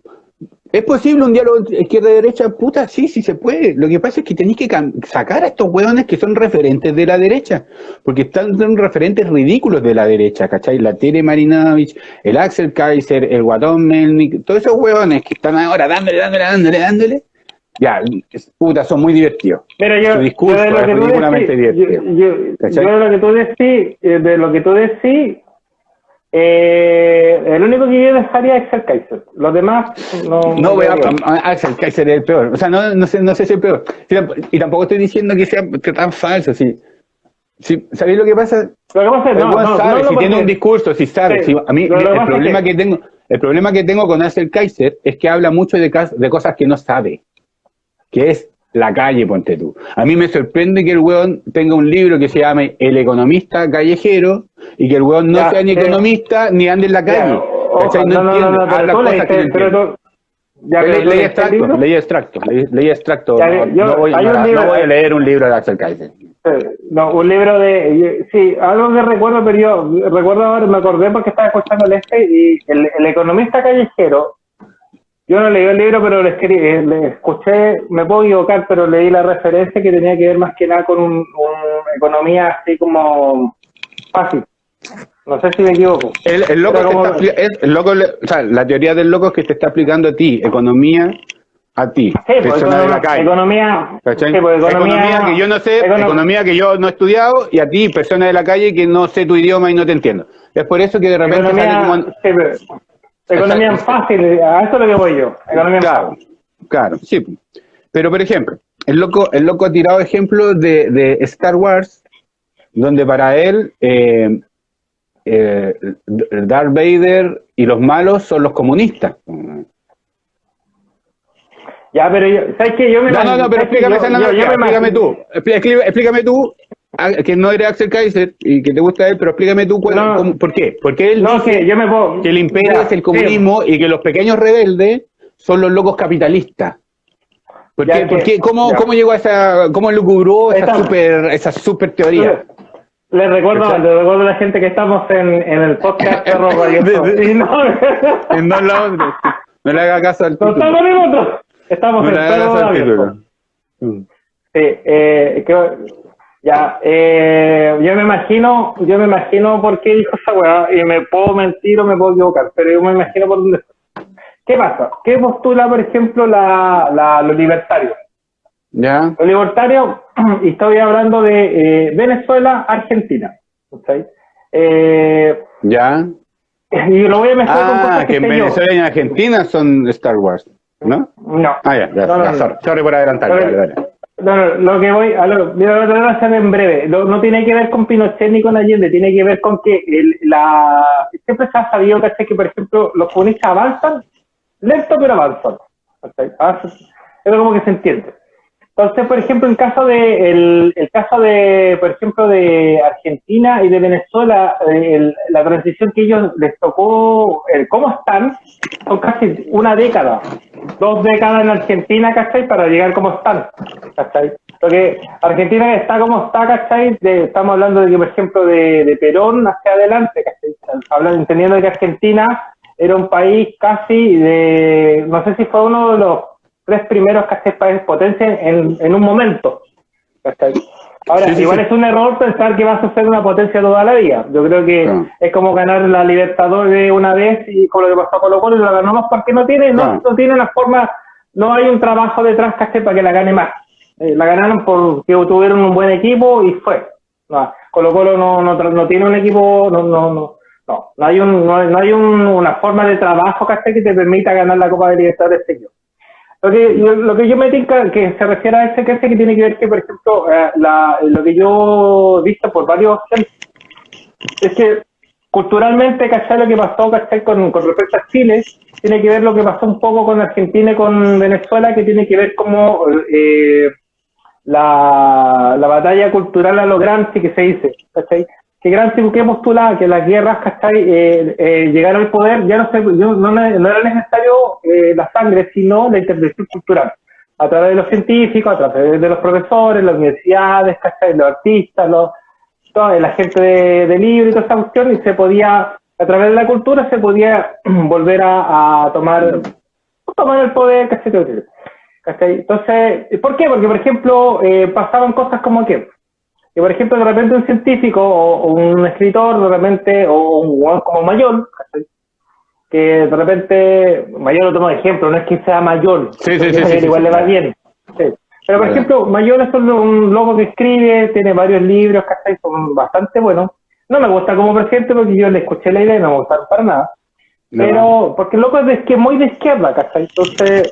es- posible un diálogo entre izquierda y derecha puta sí sí se puede lo que pasa es que tenéis que sacar a estos hueones que son referentes de la derecha porque están son referentes ridículos de la derecha ¿cachai? la Tere Marinovich el Axel Kaiser el Guatón Melnik todos esos hueones que están ahora dándole dándole dándole dándole ya puta son muy divertidos Mira, yo, Su discurso yo de lo es que ridículamente divertido. yo de lo que tú decís, eh, de lo que tú decís, Eh, el único que yo dejaría es Axel Kaiser. Los demás no. No, voy a, a- Axel Kaiser es el peor. O sea, no, no, sé, no sé si es el peor. Y tampoco estoy diciendo que sea que tan falso. Sí. Sí, ¿Sabéis lo que pasa? Lo que pasa es no, no, sabe, no, si tiene un discurso, si sabe. Sí, si- a mí lo- el problema que... que- tengo, el problema que tengo con Axel Kaiser es que habla mucho de, de cosas que no sabe, que es la calle, ponte tú. A mí me sorprende que el weón tenga un libro que se llame El economista callejero y que el weón no Ya, sea ni eh, economista ni ande en la calle. No, no, no, entiende, no, habla cosas que no pero entiende. ya, Leí, tú leí libro. leí. Ya, no, voy, hay un no- no libro- voy a leer un libro de Axel Kaiser. Eh, No, un libro de. yo- Sí, algo que recuerdo, pero yo recuerdo ahora, me acordé porque estaba escuchando el este y el, el economista callejero. Yo no leí el libro, pero le, escri- eh, le escuché, me puedo equivocar, pero leí la referencia que tenía que ver más que nada con un, un economía así como fácil. No sé si me equivoco. El, el loco Pero te como- está apli- es- el loco le- o sea, la teoría del loco es que te está aplicando a ti, economía a ti, Sí, persona de la economía, calle. economía, ¿cachai? sí, economía, que yo no sé, econo- economía que yo no he estudiado, y a ti, persona de la calle, que no sé tu idioma y no te entiendo. Es por eso que de repente economía, como... sí, pero- economía fácil, a eso es lo que voy yo. Economía Claro, fácil. claro, sí. Pero, por ejemplo, el loco, el loco ha tirado ejemplos de, de Star Wars, donde para él eh, eh, Darth Vader y los malos son los comunistas. Ya, pero yo, ¿sabes qué? Yo me No, no, no, pero explícame Yo- esa yo- analogía, yo me explícame tú. Expli- explí- Explícame tú, ah, que no eres Axel Kaiser y que te gusta él, pero explícame tú cuál- No. cómo- por qué. Porque él No, dice que yo me puedo. que el imperio Ya, es el comunismo y que los pequeños rebeldes son los locos capitalistas. ¿Por qué? que- ¿Por qué? ¿Cómo, ya. ¿Cómo llegó a esa, cómo lucubró esa Esta- super, esa super teoría? Les recuerdo, les recuerdo a la gente que estamos en, en el podcast Perro Radio. Y no, En dos lados, no le haga caso al no título. estamos en otro. Estamos No en Perro Radio. Mm. Sí, eh, que- ya, eh, yo me imagino, yo me imagino por qué dijo esa weá, y me puedo mentir o me puedo equivocar, pero yo me imagino por dónde. ¿Qué pasa? ¿Qué postula, por ejemplo, la, la, los libertarios? ¿Ya? Los libertarios, y estoy hablando de eh, Venezuela, Argentina. ¿ok? Eh, ¿Ya? y lo voy a mezclar con Ah, cosas que que en sé yo. Venezuela y en Argentina son Star Wars, ¿no? No. Ah, ya, ya, No, no, no. sorry, sorry por adelantar, dale, dale. No, no, lo que voy, a lo, lo voy a hacer en breve. Lo- no tiene que ver con Pinochet ni con Allende, tiene que ver con que el, la, siempre se ha sabido ¿cachai? que, por ejemplo, los comunistas avanzan, lento pero avanzan. ¿cachai? Avanzan. Eso como que se entiende. Entonces, por ejemplo, el caso de, el, el caso de, por ejemplo, de Argentina y de Venezuela, el- la transición que ellos les tocó, el cómo están, son casi una década, dos décadas en Argentina, ¿cachai? Para llegar como están, ¿cachai? Porque Argentina está como está, ¿cachai? Estamos hablando de que, por ejemplo, de, de Perón hacia adelante, ¿cachai? Hablando, entendiendo que Argentina era un país casi de, no sé si fue uno de los tres primeros países potencia en, en un momento. Ahora, Sí, igual sí. es un error pensar que vas a ser una potencia toda la vida. Yo creo que Claro. es como ganar la Libertadores una vez y con lo que pasó con Colo Colo y la ganamos porque no tiene, no, Claro. no tiene una forma, no hay un trabajo detrás ¿cachai? para que la gane más. Eh, la ganaron porque tuvieron un buen equipo y fue. No, Colo Colo no, no, no tiene un equipo, no, no, no, no, no hay, un, no, hay- un- una forma de trabajo que te permita ganar la Copa de Libertadores este. Lo que, yo, lo que yo me tinca que se refiere a ese que que tiene que ver que, por ejemplo, eh, la, lo que yo he visto por varios es que culturalmente, ¿cachai? Lo que pasó. Con, con respecto a Chile, tiene que ver lo que pasó un poco con Argentina y con Venezuela, que tiene que ver como eh, la, la batalla cultural a lo Gramsci que se dice, ¿cachai? Que Gramsci que postulaba que las guerras. Eh, eh, llegar al poder ya no, se, no, no era necesario eh, la sangre, sino la intervención cultural. A través de los científicos, a través de los profesores, las universidades. Los artistas, los, toda la gente de, de libro y toda esa cuestión, y se podía, a través de la cultura, se podía volver a, a tomar, tomar el poder, ¿cachai? ¿Cachai? Entonces, ¿por qué? Porque, por ejemplo, eh, pasaban cosas como que, que, por ejemplo, de repente un científico o, o un escritor, de repente, o un hueón como mayor, que de repente, mayor lo tomo de ejemplo, no es que sea mayor, Sí, sí, sí, igual le va bien. Pero, por ejemplo, Mayor es un, loco que escribe, tiene varios libros, ¿cachai? Son bastante buenos. No me gusta como presidente porque yo le escuché la idea y no me gusta para nada. Pero, porque el loco es de, que muy de izquierda, ¿cachai? Entonces,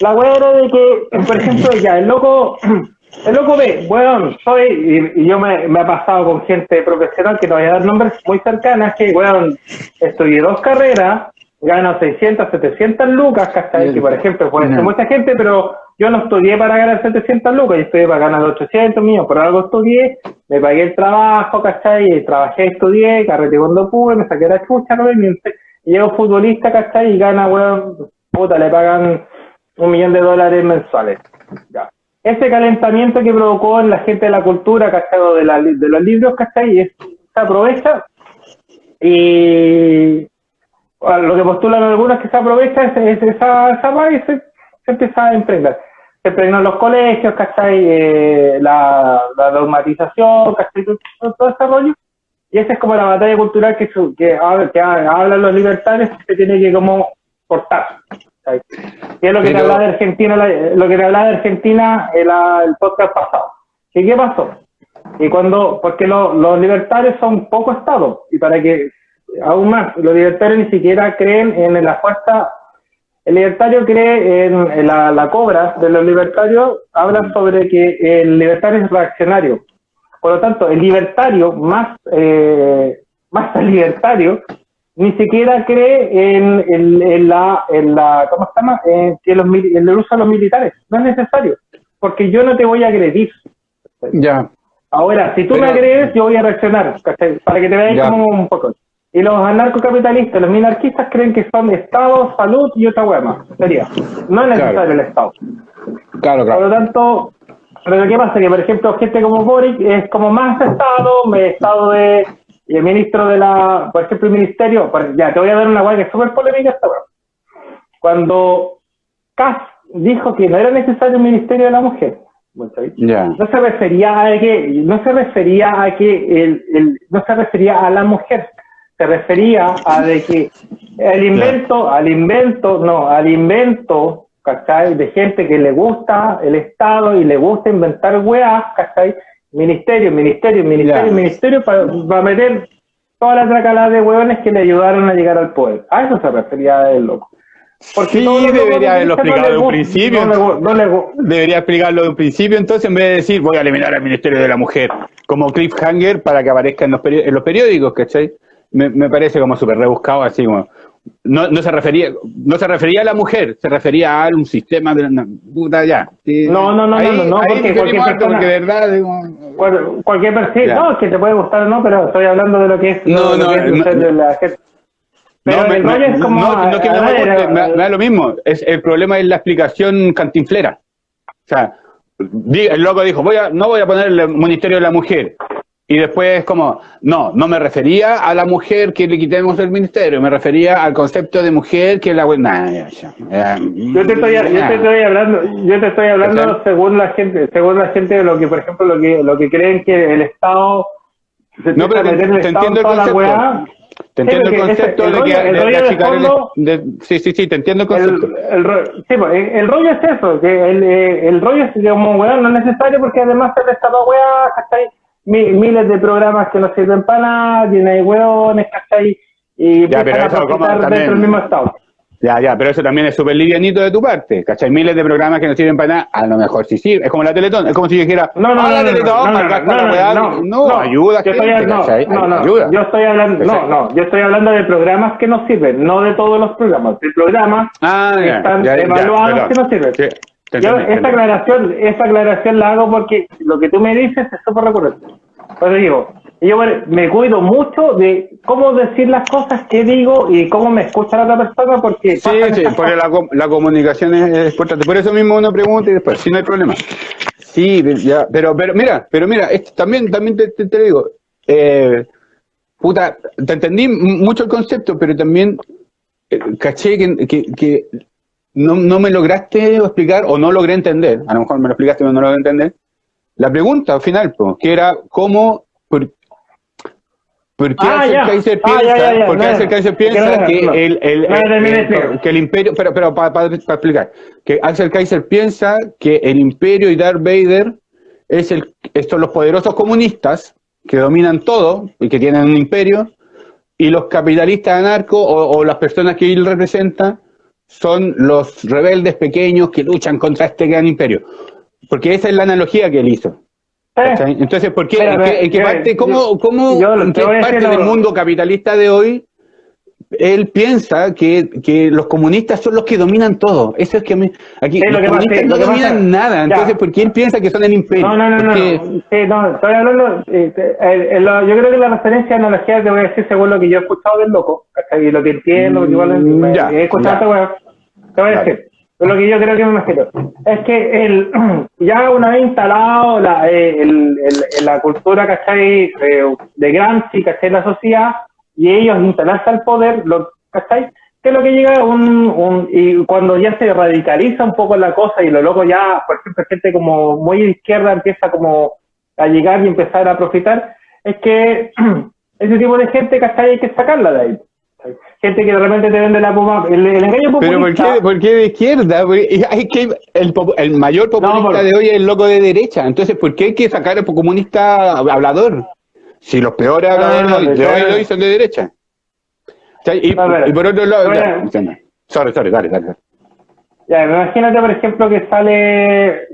la weá era de que, por ejemplo, ya, el loco, el loco ve, weón, soy, y, yo me, me he pasado con gente profesional, que no voy a dar nombres muy cercanas, que, weón, estudié dos carreras, gano 600, 700 lucas, ¿cachai? Que, por ejemplo, puede ser mucha gente, pero yo no estudié para ganar 700 lucas, yo estudié para ganar 800 míos, por algo estudié, me pagué el trabajo, ¿cachai? Trabajé, estudié, carrete cuando pude, me saqué la chucha, ¿no? Y llego futbolista, ¿cachai? Y gana, weón, puta, le pagan un millón de dólares mensuales. Ya. Ese calentamiento que provocó en la gente de la cultura, ¿cachai? De, la, de los libros, ¿cachai? Y se aprovecha y lo que postulan algunos que se aprovecha es, esa, esa y se, empieza a emprender. Se en los colegios, ¿cachai? Eh, la, la dogmatización, ¿cachai? Todo, ese rollo. Y esa es como la batalla cultural que, que, que hablan los libertarios que se tiene que como cortar. Y es lo que te hablaba de Argentina, lo que te hablaba de Argentina el, el podcast pasado. ¿Y qué pasó? Y cuando, porque los libertarios son poco Estado, y para que, aún más, los libertarios ni siquiera creen en la fuerza, el libertario cree en, la, la, cobra de los libertarios, hablan sobre que el libertario es reaccionario. Por lo tanto, el libertario más, eh, más libertario ni siquiera cree en, en, la, en la, ¿cómo se llama? En, que los, el uso de los militares. No es necesario, porque yo no te voy a agredir. Ya. Ahora, si tú me agredes, yo voy a reaccionar, Para que te veas como un poco. Y los anarcocapitalistas, los minarquistas creen que son Estado, salud y otra hueá más. Sería. No es necesario el Estado. Claro, claro. Por lo tanto, pero ¿qué pasa? Que, por ejemplo, gente como Boric es como más Estado, Estado de y el ministro de la, por ejemplo, el ministerio, ya te voy a dar una guay que es súper polémica esta Cuando Kass dijo que no era necesario un ministerio de la mujer, no se refería a que, no se refería a que el, el, no se refería a la mujer, se refería a de que el invento, al invento, no, al invento, ¿cachai? De gente que le gusta el Estado y le gusta inventar weas, ¿cachai? Ministerio, ministerio, ministerio, ministerio, para, meter toda la tracalada de hueones que le ayudaron a llegar al poder. A eso se refería el loco. Porque sí, debería haberlo explicado de un principio. debería explicarlo de un principio, entonces, en vez de decir voy a eliminar al Ministerio de la Mujer como cliffhanger para que aparezca en los, en los periódicos, ¿cachai? Me, me parece como súper rebuscado, así como no, no, se refería no se refería a la mujer, se refería a un sistema de una puta ya. no, no, no, no, no, porque cualquier persona, porque verdad, cualquier persona, no, que te puede gustar o no, pero estoy hablando de lo que es, no, no, de la gente. Pero no, el rollo es como. No, no que me, guste, me, da lo mismo. Es, el problema es la explicación cantinflera. O sea, el loco dijo, voy a, no voy a poner el Ministerio de la Mujer. Y después como, no, no me refería a la mujer que le quitemos el ministerio, me refería al concepto de mujer que la buena. yo, te estoy, yo te estoy hablando, yo te estoy hablando según la gente, según la gente de lo que, por ejemplo, lo que, lo que creen que el Estado se no, pero te, te entiendo el concepto. Te entiendo el concepto de que el, rollo de fondo, de, sí, sí, sí, te entiendo el concepto. El, sí, pues, el, rollo es eso, que el, el rollo es como weá no es necesario porque además el Estado weá, hasta miles de programas que no sirven para nada, llena de hueones, ¿cachai? Y ya, pero eso, como dentro del mismo estado. Ya, ya, pero eso también es súper livianito de tu parte, ¿cachai? Miles de programas que no sirven para nada, a lo mejor sí sirve. Es como la Teletón, es como si yo dijera, no, no, no, la Teletón, no, no, no, no, no, ayuda, yo estoy, no, no, no, ayuda. yo estoy hablando, no, no, yo estoy hablando de programas que no sirven, no de todos los programas, de programas ah, que están evaluados que no sirven. Yo esta aclaración, esta aclaración la hago porque lo que tú me dices es súper recurrente. Pues digo, yo me cuido mucho de cómo decir las cosas que digo y cómo me escucha la otra persona porque... Sí, sí, porque la, la, comunicación es, importante. Por eso mismo uno pregunta y después, si no hay problema. Sí, ya, pero, pero mira, pero mira, esto, también, también te, te, digo, eh, puta, te entendí mucho el concepto, pero también eh, caché que, que, que no, no, me lograste explicar o no logré entender, a lo mejor me lo explicaste pero no lo logré entender, la pregunta al final, que era cómo, por, qué ah, Kaiser ah, piensa, porque el Kaiser piensa que el, el, el, que el imperio, pero, pero para, para, explicar, que Axel Kaiser piensa que el imperio y Darth Vader es el, estos los poderosos comunistas, que dominan todo y que tienen un imperio, y los capitalistas anarcos o, o las personas que él representa son los rebeldes pequeños que luchan contra este gran imperio. Porque esa es la analogía que él hizo. Entonces, ¿por qué, Pero, en qué, en qué yo- parte, cómo, cómo, yo en qué parte del mundo capitalista de hoy él piensa que, que los comunistas son los que dominan todo? Eso es que me, aquí Sí, lo los que pasa- comunistas sí, no lo dominan pasa- nada. ya. Entonces, ¿por qué él piensa que son el imperio? No, no, no, no, Porque- no. Sí, no, estoy hablando, eh, eh, lo- yo creo que la referencia analogía te voy a decir según lo que yo he escuchado del loco, y lo que entiendo, porque igual Mm, ya, he escuchado weá. te voy a decir, lo que yo creo que me imagino, es que el, ya una vez instalado la, eh, el, el- la cultura, ¿cachai? Eh, de Gramsci, ¿cachai? La sociedad, y ellos instalarse al poder, lo, ¿cachai? Que es lo que llega un, un, y cuando ya se radicaliza un poco la cosa y lo loco ya, por ejemplo, gente como muy izquierda empieza como a llegar y empezar a profitar, es que ese tipo de gente, ¿cachai? Hay que sacarla de ahí. Gente que de repente te vende la puma, el, el engaño Pero ¿por populista. qué, por qué de izquierda? Hay que, el, el mayor populista por- de hoy es el loco de derecha. Entonces, ¿por qué hay que sacar al comunista hablador? Si los peores habladores no, de hoy, hoy son de derecha. Y, por otro lado, ya, sorry, sorry, dale, dale. Ya, imagínate, por ejemplo, que sale.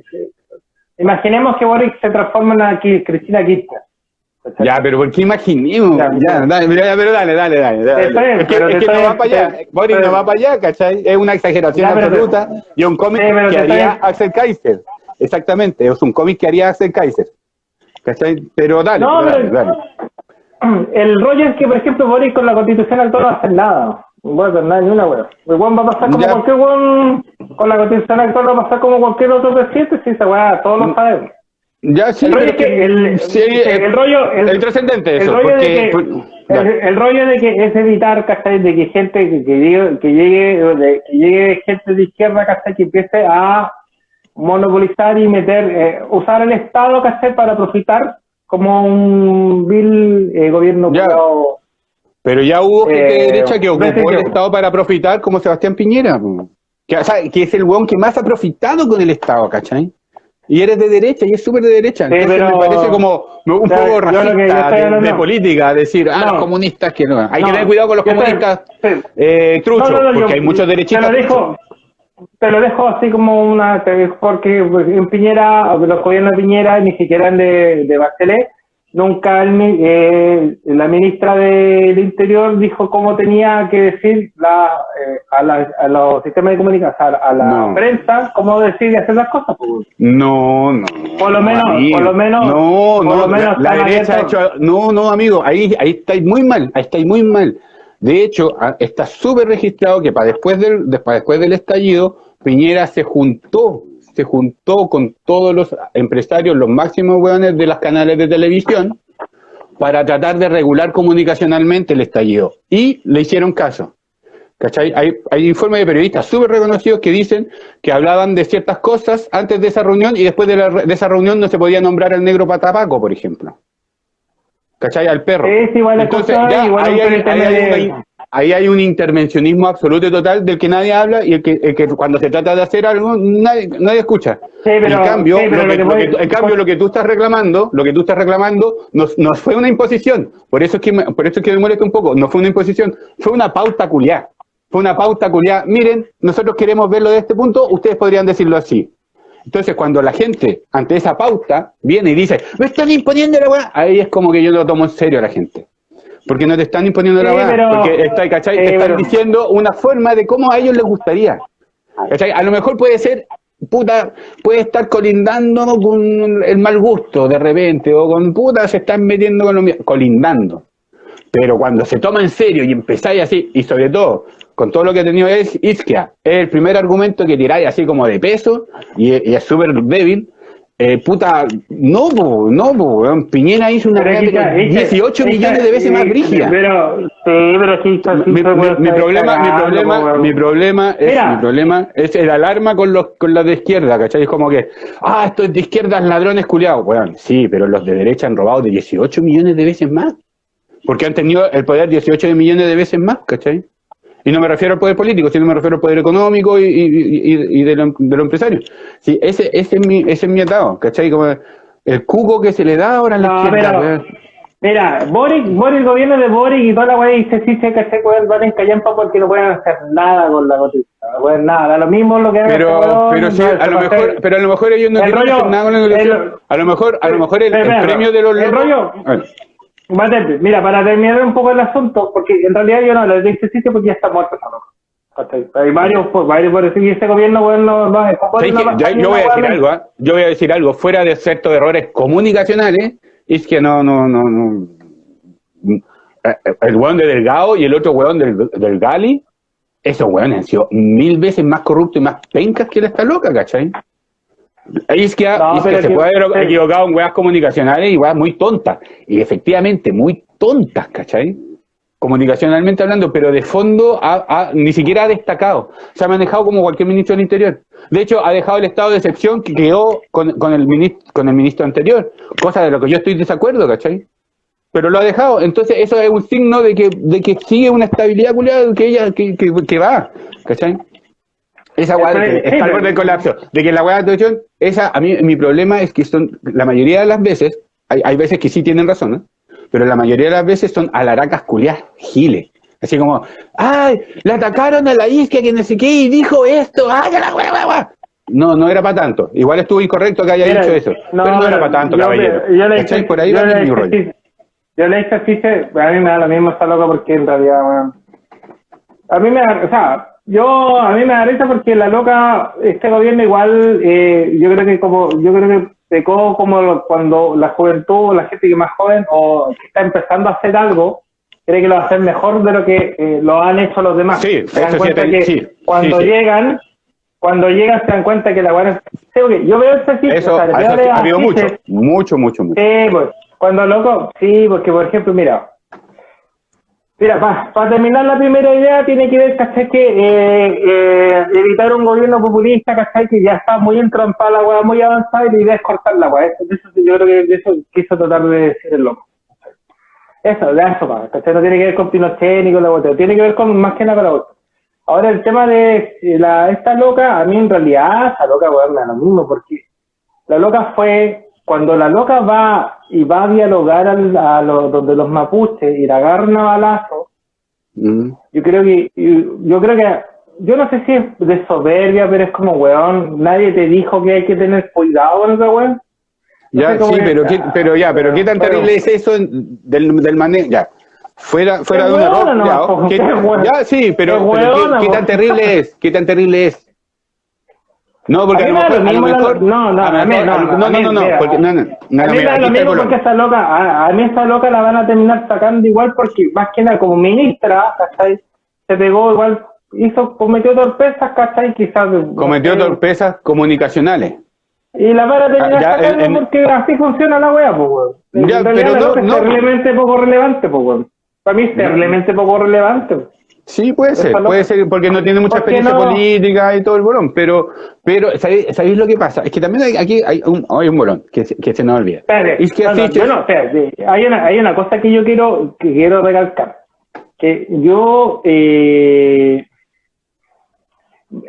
Imaginemos que Boric se transforma en Ki- Cristina Kirchner. Ya, pero ¿por qué imaginemos? Ya, dale, ya, pero dale, dale, dale. dale. Bien, es que, es no va para allá. te- te- no va para allá, ¿cachai? Es una exageración te- absoluta y un cómic Sí, que haría Axel Kaiser. Exactamente, es un cómic que haría Axel Kaiser. ¿Cachai? Pero dale, No, pero dale, dale. El rollo es que, por ejemplo, Boric con la constitución actual no va a hacer nada. No va a hacer nada, ni una wea. El weón va a pasar como Ya. cualquier weón. Con la constitución actual va a pasar como cualquier otro presidente. Sí, esa weá, todos lo sabemos. Ya, sí, El rollo es que el, sí, el, el, rollo. El, el trascendente eso, rollo porque... de que, dale. el rollo de que es evitar, ¿cachai? De que gente que, que llegue, que llegue, de- que llegue gente de izquierda, ¿cachai? Que empiece a monopolizar y meter, eh, usar el Estado, ¿cachai? Para profitar como un vil eh, gobierno Ya. Pero ya hubo gente de Eh, derecha que ocupó el Estado para profitar, como Sebastián Piñera. Que, o sea, que es el weón que más ha profitado con el Estado, ¿cachai? Y eres de derecha, y es súper de derecha. Sí, Entonces pero- me parece como un poco que racista estoy de, política, decir, ah, No. los comunistas que no. Hay No, que tener cuidado con los comunistas sí. eh, truchos, porque yo- hay muchos derechistas. Te lo dejo, te lo dejo así como una, porque en Piñera, los gobiernos de Piñera ni siquiera eran de, de Bachelet, nunca el eh, la ministra del Interior dijo cómo tenía que decir la, eh, a, la- a los sistemas de comunicación, a, la No. prensa, cómo decir y hacer las cosas. pues. No, no. Por lo menos- amigo. por lo menos- No, no, lo menos la están derecha ha hecho. No, no, amigo, ahí, ahí estáis muy mal, ahí estáis muy mal. De hecho, está súper registrado que para después del, después del estallido, Piñera se juntó, se juntó con todos los empresarios, los máximos weones de las canales de televisión, para tratar de regular comunicacionalmente el estallido. Y le hicieron caso. ¿Cachai? Hay, hay informes de periodistas súper reconocidos que dicen que hablaban de ciertas cosas antes de esa reunión y después de, la de esa reunión no se podía nombrar al negro patapaco, por ejemplo. ¿Cachai? Al perro. Sí, igual Entonces, escuchaba, ya, igual ahí, hay, ahí hay una- ahí hay un intervencionismo absoluto y total del que nadie habla y el que, el que cuando se trata de hacer algo nadie, nadie escucha. Sí, pero- en cambio, sí, pero lo que, lo que lo que voy- tú- en cambio, lo que tú estás reclamando, lo que tú estás reclamando, no, no fue una imposición. Por eso es que me, por eso es que me molesta un poco. No fue una imposición, fue una pauta culiá. Fue una pauta culiá. Miren, nosotros queremos verlo de este punto, ustedes podrían decirlo así. Entonces, cuando la gente, ante esa pauta, viene y dice, me están imponiendo la weá, ahí es como que yo lo tomo en serio a la gente. Porque no te están imponiendo la Sí, weá, pero- porque está, ¿cachai? sí, te están pero- diciendo una forma de cómo a ellos les gustaría. ¿Cachai? A lo mejor puede ser, puta, puede estar colindando con el mal gusto de repente, o con puta, se están metiendo con lo mío, colindando. Pero cuando se toma en serio y empezáis así, y sobre todo con todo lo que ha tenido es Isquia, es el primer argumento que tiráis así como de peso y, y es súper débil. Eh, puta, no, po, no, po. Piñera hizo una que- 18 es que- millones de veces más sí, brígida. Pero, sí, pero Mi, sí mi- problema, mi problema, mi problema es, Mira. mi problema es el alarma con los, con los de izquierda, ¿cachai? Es como que, ah, estos de izquierda ladrones culiados, weón. Sí, pero los de derecha han robado de 18 millones de veces más. Porque han tenido el poder 18 millones de veces más, ¿cachai? Y no me refiero al poder político, sino me refiero al poder económico y, y, y- y de, lo, de los empresarios. Sí, ese, ese, es mi, ese es mi atado, ¿cachai? Como el cuco que se le da ahora a la No, izquierda, pero- weón. Mira, Boric, Boric, el gobierno de Boric y toda la weá dice sí, se el van en callampa porque no pueden hacer nada con la noticia. No pueden nada, da lo mismo lo que Pero, este pero, sí, a lo mejor, pero a lo mejor ellos no El quieren rollo- hacer nada con la el- A lo mejor, a lo mejor el, premio de los el rollo- Mira, para terminar un poco el asunto, porque en realidad yo no le doy este sitio porque ya está muerto esa loca. Hay varios, pues, varios por decir, y este gobierno, bueno, no, es yo, yo voy a decir algo, ¿ah? yo voy a decir algo, fuera de ciertos errores comunicacionales, es que no, no, no, no. Eh, El weón de Delgado y el otro weón del, del Gali, esos weones han sido mil veces más corruptos y más pencas que la esta loca, ¿cachai? Ahí es que, No, es que se que- puede haber equivocado en weas comunicacionales y weas muy tontas. Y efectivamente, muy tontas, ¿cachai? Comunicacionalmente hablando, pero de fondo ha- ha- ni siquiera ha destacado. Se ha manejado como cualquier ministro del Interior. De hecho, ha dejado el estado de excepción que quedó con, con el, ministro, con el ministro anterior, cosa de lo que yo estoy de desacuerdo, ¿cachai? Pero lo ha dejado. Entonces, eso es un signo de que, de que sigue una estabilidad culiada que ella que, que, que va, ¿cachai? Esa weá está al borde del colapso, de que la weá de atención, esa, a mí, mi problema es que son, la mayoría de las veces, hay, hay veces que sí tienen razón, ¿eh? pero la mayoría de las veces son alaracas culiadas, giles. Así como, ay, le atacaron a la isquia que no sé qué y dijo esto, ay, la weá". No, no era para tanto. Igual estuvo incorrecto que haya Mira, dicho eso. pero no era para tanto, yo- caballero. Yo le ¿Cachai? hice, Por ahí yo va le mi rollo. Yo le chiste, a mí me da lo mismo esta loca porque en realidad, weón. A mí me da, o sea, yo, a mí me da risa porque la loca, este gobierno igual, eh, yo creo que como, yo creo que pecó como cuando la juventud, la gente que más joven o que está empezando a hacer algo, cree que lo va a hacer mejor de lo que eh, lo han hecho los demás. Sí, Se dan sí, cuenta te- que sí, cuando sí, sí. llegan, cuando llegan se dan cuenta que la buena sí, yo veo este chiste, Eso, o sea, eso ha habido mucho, mucho, mucho, mucho. Sí, pues, cuando loco, sí, porque por ejemplo, mira, mira, para terminar la primera idea tiene que ver, ¿cachai? Que eh, eh, evitar un gobierno populista, ¿cachai? Que ya está muy entrampada la weá, muy avanzada y la idea es cortar la weá. Eso, eso, yo creo que eso quiso tratar de decir el loco. Eso, de eso, pa, ¿cachai? No tiene que ver con Pinochet ni con la botella, tiene que ver con más que nada con la. Ahora el tema de eh, la, esta loca, a mí en realidad, esta loca, weón, me da lo mismo, porque la loca fue, cuando la loca va y va a dialogar al- a los, donde los mapuches y la agarran a balazo, Mm. yo creo que, yo creo que, yo no sé si es de soberbia, pero es como, weón, nadie te dijo que hay que tener cuidado con esa weón. No Ya, sí, pero, ¿qué, pero ya, pero qué tan Pero- terrible es eso del, del manejo, ya. Fuera, fuera de un error, ya, no, ¿qué- qué hueona. ya, sí, pero, Qué pero ¿qué- hueona, ¿qué, po. tan terrible es? ¿Qué tan terrible es? No, porque A a, mí lo me da lo mismo no, no, a mí no, no, no, no, mira, porque, no, no, no, a mí no, me mira, da aquí lo está el mismo problema. porque esa loca, a, a mí esa loca la van a terminar sacando igual porque más que nada como ministra, ¿cachai? Se pegó igual, hizo, cometió torpezas, ¿cachai? Quizás. Cometió torpezas comunicacionales. Y la van a terminar Ah, ya, sacando en- porque así funciona la wea, pues, weón. Ya, pero no- no, es terriblemente poco relevante, pues, weón. Para mí es terriblemente poco relevante. Sí, puede ser, puede ser, porque no tiene mucha ¿Por qué experiencia no? política y todo el bolón, pero, pero ¿sabéis, sabéis lo que pasa? Es que también hay, aquí hay un, hay un bolón que, se- que se nos olvida. Espérate, Es que no, no, así- yo no, espérate, hay una, hay una cosa que yo quiero, que quiero recalcar, que yo, eh,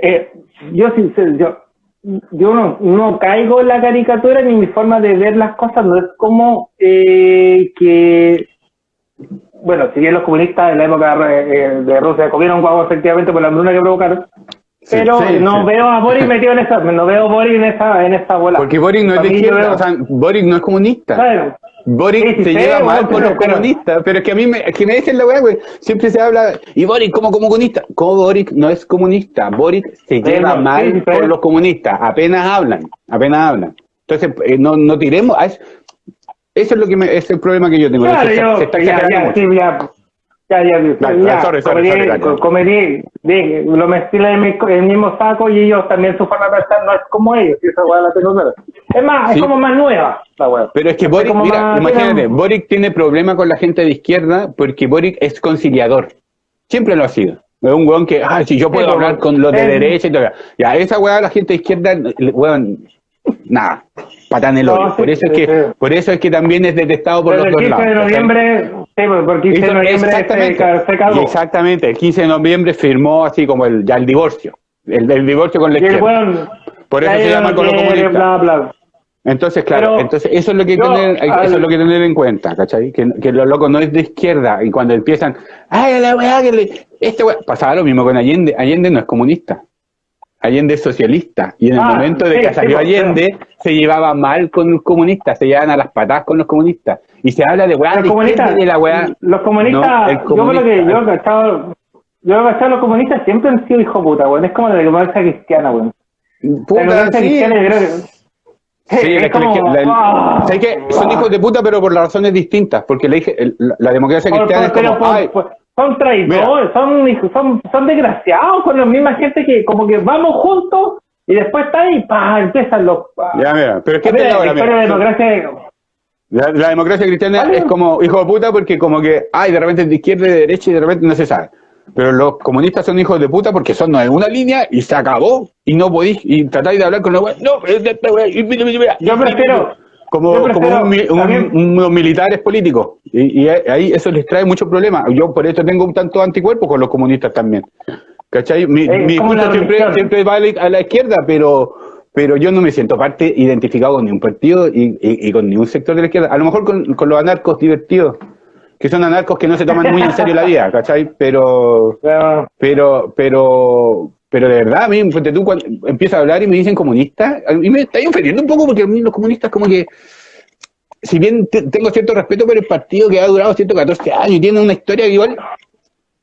eh, yo, sin- yo, yo no, no caigo en la caricatura ni mi forma de ver las cosas no es como eh, que, bueno, si bien los comunistas en la época eh, de Rusia comieron guagua efectivamente por la hambruna que provocaron, Sí, pero sí, no sí. veo a Boris metido en esa, no veo a Boris en esa, en esa bola. Porque Boric no es de izquierda, veo- o sea, Boric no es comunista. Bueno, Boric se lleva mal con los comunistas, pero es que a mí me, es que me dicen la weá, güey. Siempre se habla, y Boric como comunista. Como Boric no es comunista. Boric se lleva mal con los comunistas. Apenas hablan, apenas hablan. Entonces, eh, no, no tiremos. Eso, es lo que me, es el problema que yo tengo. Claro, se, yo, se está ya, ya, ya, ya, ya, ya, Dale, ya, sorry, sorry, cometí- sorry, dale. co- cometí, de- lo metí en el, mi- en el mismo saco y ellos también su forma de pensar no es como ellos, esa weá la tengo clara. Es más, Sí. es como más nueva la weá. Pero es que Es Boric, como mira, más- imagínate, tiene- Boric tiene problemas con la gente de izquierda porque Boric es conciliador. Siempre lo ha sido. Es un weón que, ah, si yo puedo Sí, hablar con los de es- derecha y todo. Ya, esa weá la gente de izquierda, weón, nada, patán el No, hoyo. sí, por eso es que, por eso es que también es detestado por Desde los el dos 15 lados. de noviembre, sí, pues, por el 15 de noviembre se, exactamente, se cagó. exactamente, el 15 de noviembre firmó así como el, ya el divorcio, el, el divorcio con la izquierda. weón, Por eso se llama no con los. Bla, bla. Entonces, claro, Pero entonces eso es lo que yo, tener, al- eso es lo que tener en cuenta, ¿cachai? Que, que lo loco no es de izquierda y cuando empiezan, ay, la weá que le, este weá, pasaba lo mismo con Allende, Allende no es comunista, Allende es socialista y en el Ah, momento de que salió Allende se llevaba mal con los comunistas, se llevaban a las patadas con los comunistas y se habla de weá Los de comunistas, de la weá. los comunistas, No, yo lo que yo he cachado, yo he cachado los comunistas siempre han sido hijo puta, weón. Es como la democracia cristiana, weón. La democracia sí. cristiana yo creo que Sí, es es que como, la- la- ah, ¿sabes qué? Son hijos de puta, pero por las razones distintas. Porque la, la, democracia cristiana por- es como, por- ay, son traidores, son, son, son desgraciados con la misma gente que como que vamos juntos y después está ahí, pa, empiezan los... pa. ya mira, pero es que Mira, mira. la democracia... La, la democracia cristiana Vale. es como hijo de puta porque como que, ay, de repente de izquierda y de derecha y de repente no se sabe. Pero los comunistas son hijos de puta porque son de una línea y se acabó. Y no podéis, y tratáis de hablar con los. No. Yo prefiero- Como, como un un- también- unos militares políticos. Y, y ahí eso les trae muchos problemas. Yo por eso tengo un tanto anticuerpo con los comunistas también. ¿Cachai? Mi, una siempre, siempre va a la izquierda, pero pero yo no me siento parte identificado con ningún partido y, y- y con ningún sector de la izquierda. A lo mejor con, con los anarcos divertidos, que son anarcos que no se toman muy en serio la vida, ¿cachai? Pero, pero- pero, pero, de verdad, a mí, ponte tú, cuando empiezo a hablar y me dicen comunista, a mí me está ofendiendo un poco porque a mí los comunistas como que, si bien te- tengo cierto respeto por el partido que ha durado 114 años y tiene una historia igual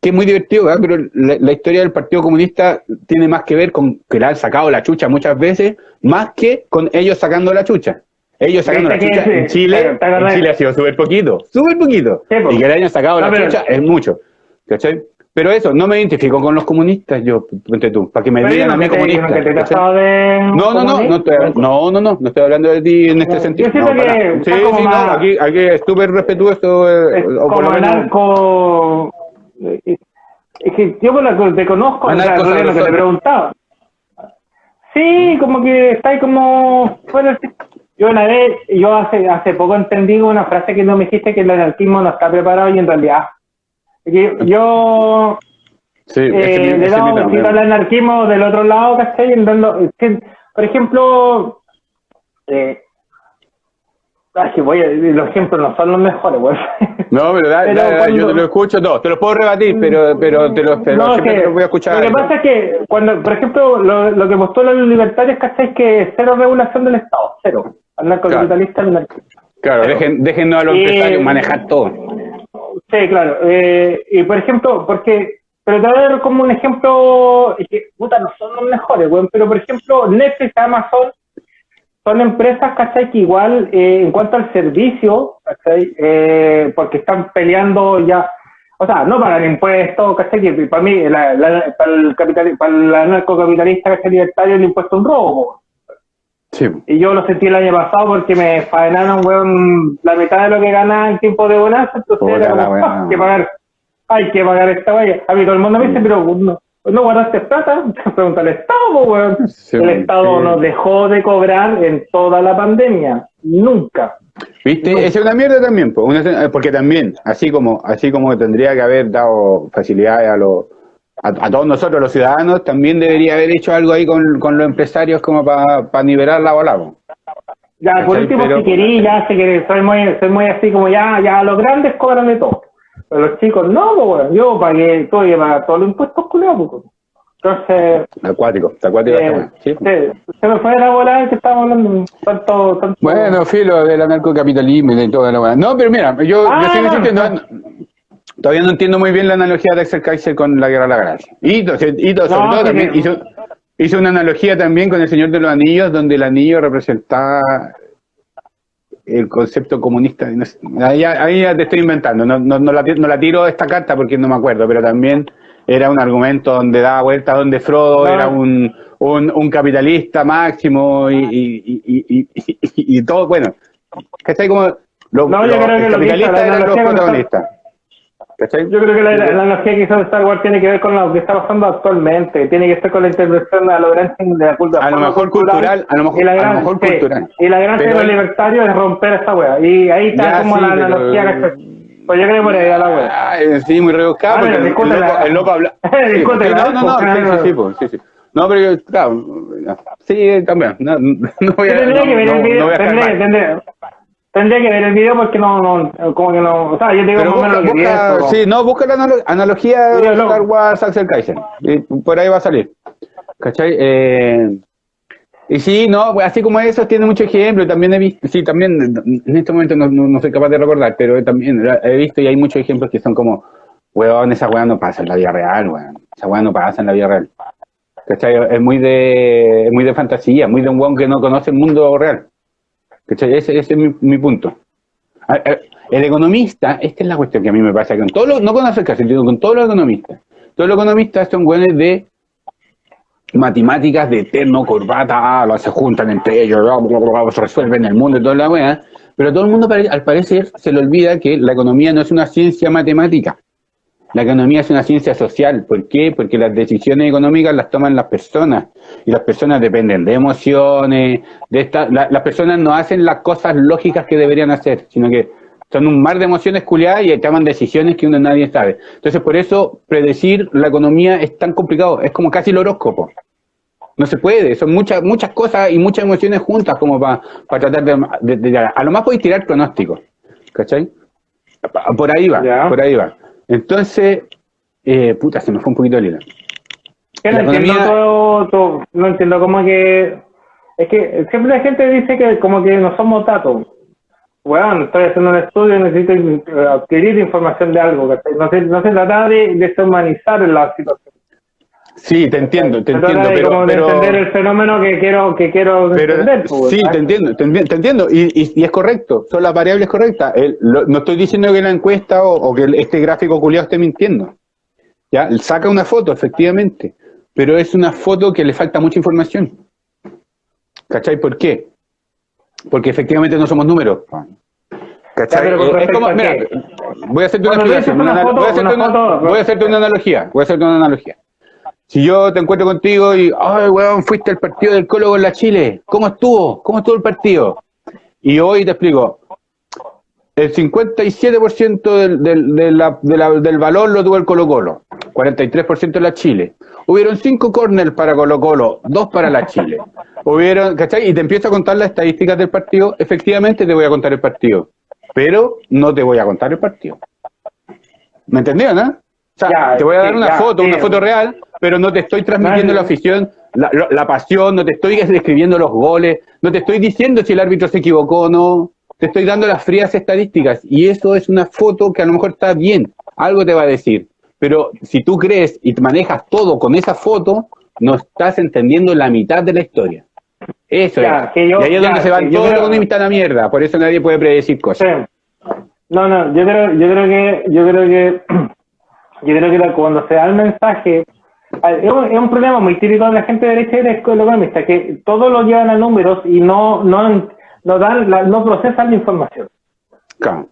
que es muy divertido, ¿verdad? pero la, la historia del Partido Comunista tiene más que ver con que le han sacado la chucha muchas veces, más que con ellos sacando la chucha. Ellos sacando la chucha en Chile, en. Chile ha sido súper poquito, súper poquito. Y que le hayan sacado la chucha es mucho. ¿Cachai? Pero eso, no me identifico con los comunistas, yo, ponte tú, para que me digan yo a mí comunista. no No, no, no, estoy, no, no, no, no estoy hablando de ti en este Yo sentido. siento No, que sí, sí, no, aquí, aquí es súper respetuoso. eh, es o por como lo menos- anarco es que yo te conozco o sea, lo que te preguntaba sí como que está ahí como fuera yo una vez yo hace hace poco entendí una frase que no me dijiste que el anarquismo no está preparado y en realidad yo Sí, eh, es le damos tema. besito al anarquismo del otro lado, ¿cachai? Dando- que, por ejemplo, eh, que voy a, los ejemplos no son los mejores, güey. No, pero da, Pero da, da, yo te lo escucho, no, te lo puedo rebatir, pero, pero te lo, pero No, es siempre que te lo voy a escuchar. Lo que pasa es que, cuando, por ejemplo, lo, lo que postulan los libertarios, ¿cachai? Es que cero regulación del Estado, cero. Anarcocapitalista, anarquista. Claro, dejen, déjennos a los Eh, empresarios manejar todo. Sí, claro. Eh, y por ejemplo, porque, pero te voy a dar como un ejemplo, es que, puta, no son los mejores, weón, pero por ejemplo, Netflix, Amazon, son empresas, ¿cachai? Que igual, eh, en cuanto al servicio, ¿cachai? Eh, porque están peleando ya, o sea, no pagan impuestos, ¿cachai? Que para mí, la- para el capital, para el anarcocapitalista, ¿cachai? Libertario, el impuesto es un robo, Sí. y yo lo sentí el año pasado porque me faenaron, weón, la mitad de lo que ganaba en tiempo de bonanza, entonces Puta era como. "Ah, hay que pagar, hay que pagar esta valla. A mí todo el mundo me dice, pero no, no guardaste plata, pregunta al Estado, weón. Sí, el Estado sí. nos dejó de cobrar en toda la pandemia, nunca. ¿Viste? Esa es una mierda también, eh, porque también, así como, así como tendría que haber dado facilidades a los a, a todos nosotros los ciudadanos, también debería haber hecho algo ahí con, con los empresarios como para nivelar la bola. po. Ya, por último, Pero- si querí, ya sé que soy muy, soy muy así como ya, ya los grandes cobran de todo. Pero los chicos no, pues. Yo pagué, tuve que pagar todos los impuestos culiados, pues. Entonces, Acuático, está acuático. Eh, sí, se me fue la bola que estábamos hablando. Tanto, tanto. Bueno, filo del anarcocapitalismo y de toda la weá. No, pero mira, yo, Ah, yo sigo no. insistiendo, no- todavía no entiendo muy bien la analogía de Axel Kaiser con la Guerra de la Galaxia. Y, y sobre No, todo también que- hizo, hizo una analogía también con el Señor de los Anillos, donde el anillo representaba el concepto comunista. ahí, ya- ahí ya te estoy inventando, no, no, no la, no la tiro esta carta porque no me acuerdo, pero también era un argumento donde daba vuelta donde Frodo No. era un, un, un capitalista máximo y, y, y, y, y- y- y todo, bueno, ¿cachai? Como los, No, yo los- creo que el lo que hizo eran los protagonistas. ¿Cachai? Yo creo que la, la analogía que hizo Star Wars tiene que ver con lo que está pasando actualmente. Tiene que ver con la intervención a lo grande de la cultura. A lo mejor cultural, a lo mejor- y la a lo gran- mejor sí, cultural. Y la gracia Pero de los libertarios es romper esta wea. Y ahí está Ya, como sí, la pero- analogía que Pues yo creo que por ahí va la wea. Ay, sí, muy rebuscado Ah, porque pero el, el loco, el loco habla. Sí, no, no, no, sí, sí, sí, pues, sí, sí. No, pero yo, claro, sí, también. No, no voy a, tendría no, que ver el no- video, no a tendría, mal. tendría- tendría que ver el video porque no, no, como que no, o sea, yo te digo Pero más o menos busca, lo que busca- sí, no, busca la analo- analogía de. Star Wars Axel Kaiser. Y por ahí va a salir. ¿Cachai? Eh, y sí, no, así como eso, tiene muchos ejemplos. También he visto, sí, también, en este momento no, no, no soy capaz de recordar, pero también he visto y hay muchos ejemplos que son como, weón, esa weá no pasa en la vida real, weón. Esa weá no pasa en la vida real. ¿Cachai? Es muy de, es muy de fantasía, muy de un weón que no conoce el mundo real. ¿Cachai? Ese, es mi, mi punto. El economista, esta es la cuestión que a mí me pasa con todos los, no con Kaiser, sino con todos los economistas. Todos los economistas son buenos de matemáticas de terno, corbata, ah, se juntan entre ellos, se resuelven el mundo y toda la weá. Pero todo el mundo, al parecer, se le olvida que la economía no es una ciencia matemática. La economía es una ciencia social. ¿Por qué? Porque las decisiones económicas las toman las personas. Y las personas dependen de emociones, de esta, la- las personas no hacen las cosas lógicas que deberían hacer, sino que son un mar de emociones culiadas y toman decisiones que uno nadie sabe. Entonces, por eso, predecir la economía es tan complicado. Es como casi el horóscopo. No se puede, son muchas muchas cosas y muchas emociones juntas como para tratar de, de- de- A lo más podéis tirar pronósticos, ¿cachai? Pa- Por ahí va, Ya. por ahí va. Entonces, eh, puta, se me fue un poquito el hilo. Que no entiendo todo, todo- no entiendo cómo que, es que siempre la gente dice que como que no somos datos. Bueno, estoy haciendo un estudio, necesito adquirir información de algo. No se, no se trata de deshumanizar la situación. Sí, te entiendo, te entiendo, pero... como de pero- entender el fenómeno que quiero, que quiero Pero, entender. pues, sí, te entiendo, te, enti- te entiendo, y, y- y es correcto, son las variables correctas. El- lo- no estoy diciendo que la encuesta o, o que el- este gráfico culiado esté mintiendo. ¿Ya? Saca una foto, efectivamente, pero es una foto que le falta mucha información. ¿Cachai? ¿Por qué? Porque efectivamente no somos números. ¿Cachai? Ya, es como, a mira, voy a hacerte una una una- una una- foto- voy a hacerte una analogía, voy a hacerte una analogía. Si yo te encuentro contigo y, ay, weón, fuiste al partido del Colo con la Chile, ¿cómo estuvo? ¿Cómo estuvo el partido? Y hoy te explico, el 57% del, del, de la- de la- del valor lo tuvo el Colo Colo, 43% la Chile. Hubieron cinco corners para Colo Colo, dos para la Chile. Hubieron, ¿cachai? Y te empiezo a contar las estadísticas del partido, efectivamente te voy a contar el partido, pero no te voy a contar el partido. ¿Me entendió, no? O sea, Ya, te voy a dar una ya, foto, una foto real, pero no te estoy transmitiendo la afición, la, la- la pasión, no te estoy describiendo los goles, no te estoy diciendo si el árbitro se equivocó o no, te estoy dando las frías estadísticas y eso es una foto que a lo mejor está bien, algo te va a decir, pero si tú crees y manejas todo con esa foto, no estás entendiendo la mitad de la historia. Eso Ya, es. que yo- y ahí es ya, donde se van todos los creo- economistas a la mierda, por eso nadie puede predecir cosas. Sí. No, no, yo creo, yo creo que, yo creo que, yo creo que cuando se da el mensaje, es un, es un problema muy típico de la gente de derecha y de economista, que todo lo llevan a números y no, no, no dan, la- no procesan la información. Claro.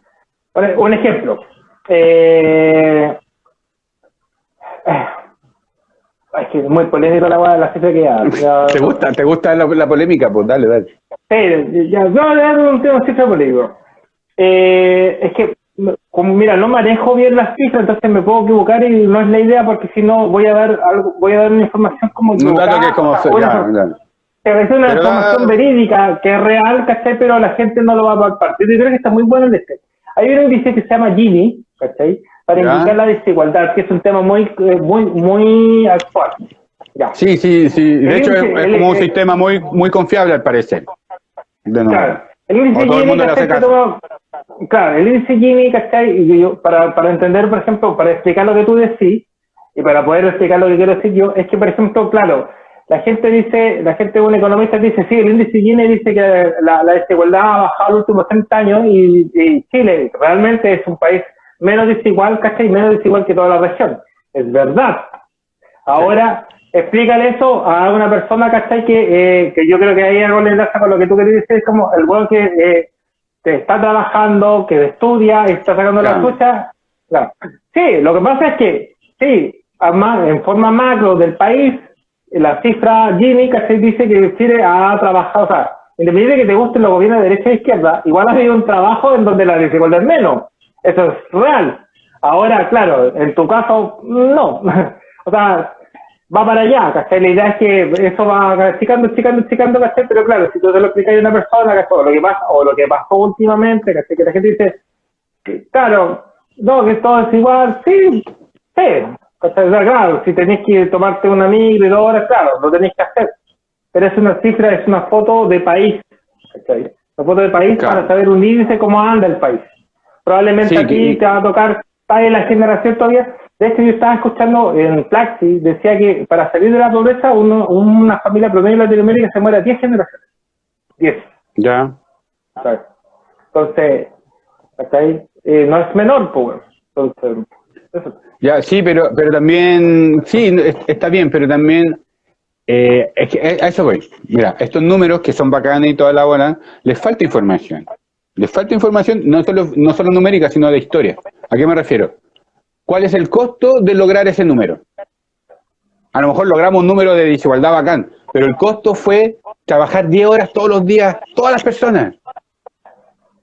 E- Un ejemplo. Eh, eh, es que es muy polémico la, la cifra que ya. ya- ¿Te gusta, ¿Te gusta la, la polémica? Pues dale, dale. Sí, ya, no, ya no tengo cifra político. Eh, es que, como mira, no manejo bien las cifras, entonces me puedo equivocar y no es la idea porque si no voy a dar algo, voy a dar una información como dato equivocada, que es como... una- ya, ya. es una Pero información verídica, que es real, ¿cachai? Pero la gente no lo va a palpar. Yo creo que está muy bueno el este. Hay un índice que se llama Gini, ¿cachai? Para Ya. indicar la desigualdad, que es un tema muy, eh, muy, muy actual. Ya. Sí, sí, sí. De El hecho, es, índice- es el- como un sistema muy muy confiable al parecer. De nuevo. Claro. El índice Gini, claro, el índice Gini, ¿cachai? Y yo, para, para entender, por ejemplo, para explicar lo que tú decís, y para poder explicar lo que quiero decir yo, es que, por ejemplo, claro, la gente dice, la gente, un economista dice, sí, el índice Gini dice que la, la desigualdad ha bajado los últimos 30 años y, y Chile realmente es un país menos desigual, ¿cachai? Menos desigual que toda la región. Es verdad. Ahora, explícale eso a una persona, ¿cachai? Que, eh, que yo creo que ahí algo le enlaza con lo que tú querías decir, es como el weón que, eh, que está trabajando, que estudia, está sacando la Claro. lucha. Claro. Sí, lo que pasa es que, sí, en forma macro del país, la cifra Gini, ¿cachai? Dice que Chile ha trabajado, o sea, independiente de que te gusten los gobiernos de derecha e izquierda, igual ha habido un trabajo en donde la desigualdad es menos. Eso es real. Ahora, claro, en tu caso, no. o sea, va para allá, ¿cachai? La idea es que eso va chicando, chicando, chicando, ¿cachai? Pero claro, si tú te lo explicas a una persona, ¿cachai? O lo que pasa, o lo que pasó últimamente, ¿cachai? Que la gente dice, claro, no, que todo es igual, sí, sí, ¿cachai? O sea, claro, si tenés que tomarte una micro y dos horas, claro, lo tenés que hacer. Pero es una cifra, es una foto de país, ¿cachai? Una foto de país Claro. para saber un índice cómo anda el país. Probablemente Sí, aquí que- te va a tocar, está en la generación todavía. De hecho, yo estaba escuchando en Plaxi, decía que para salir de la pobreza, uno, una familia promedio en Latinoamérica se muere a 10 generaciones. 10. Ya. ¿sabes? Entonces, hasta ahí, eh, no es menor, pues. Entonces, eso. Ya, sí, pero, pero también, sí, es- está bien, pero también, eh, es que a eso voy. Mira, estos números que son bacanes y toda la bola, les falta información. Les falta información no solo, no solo numérica, sino de historia. ¿A qué me refiero? ¿Cuál es el costo de lograr ese número? A lo mejor logramos un número de desigualdad bacán, pero el costo fue trabajar 10 horas todos los días, todas las personas.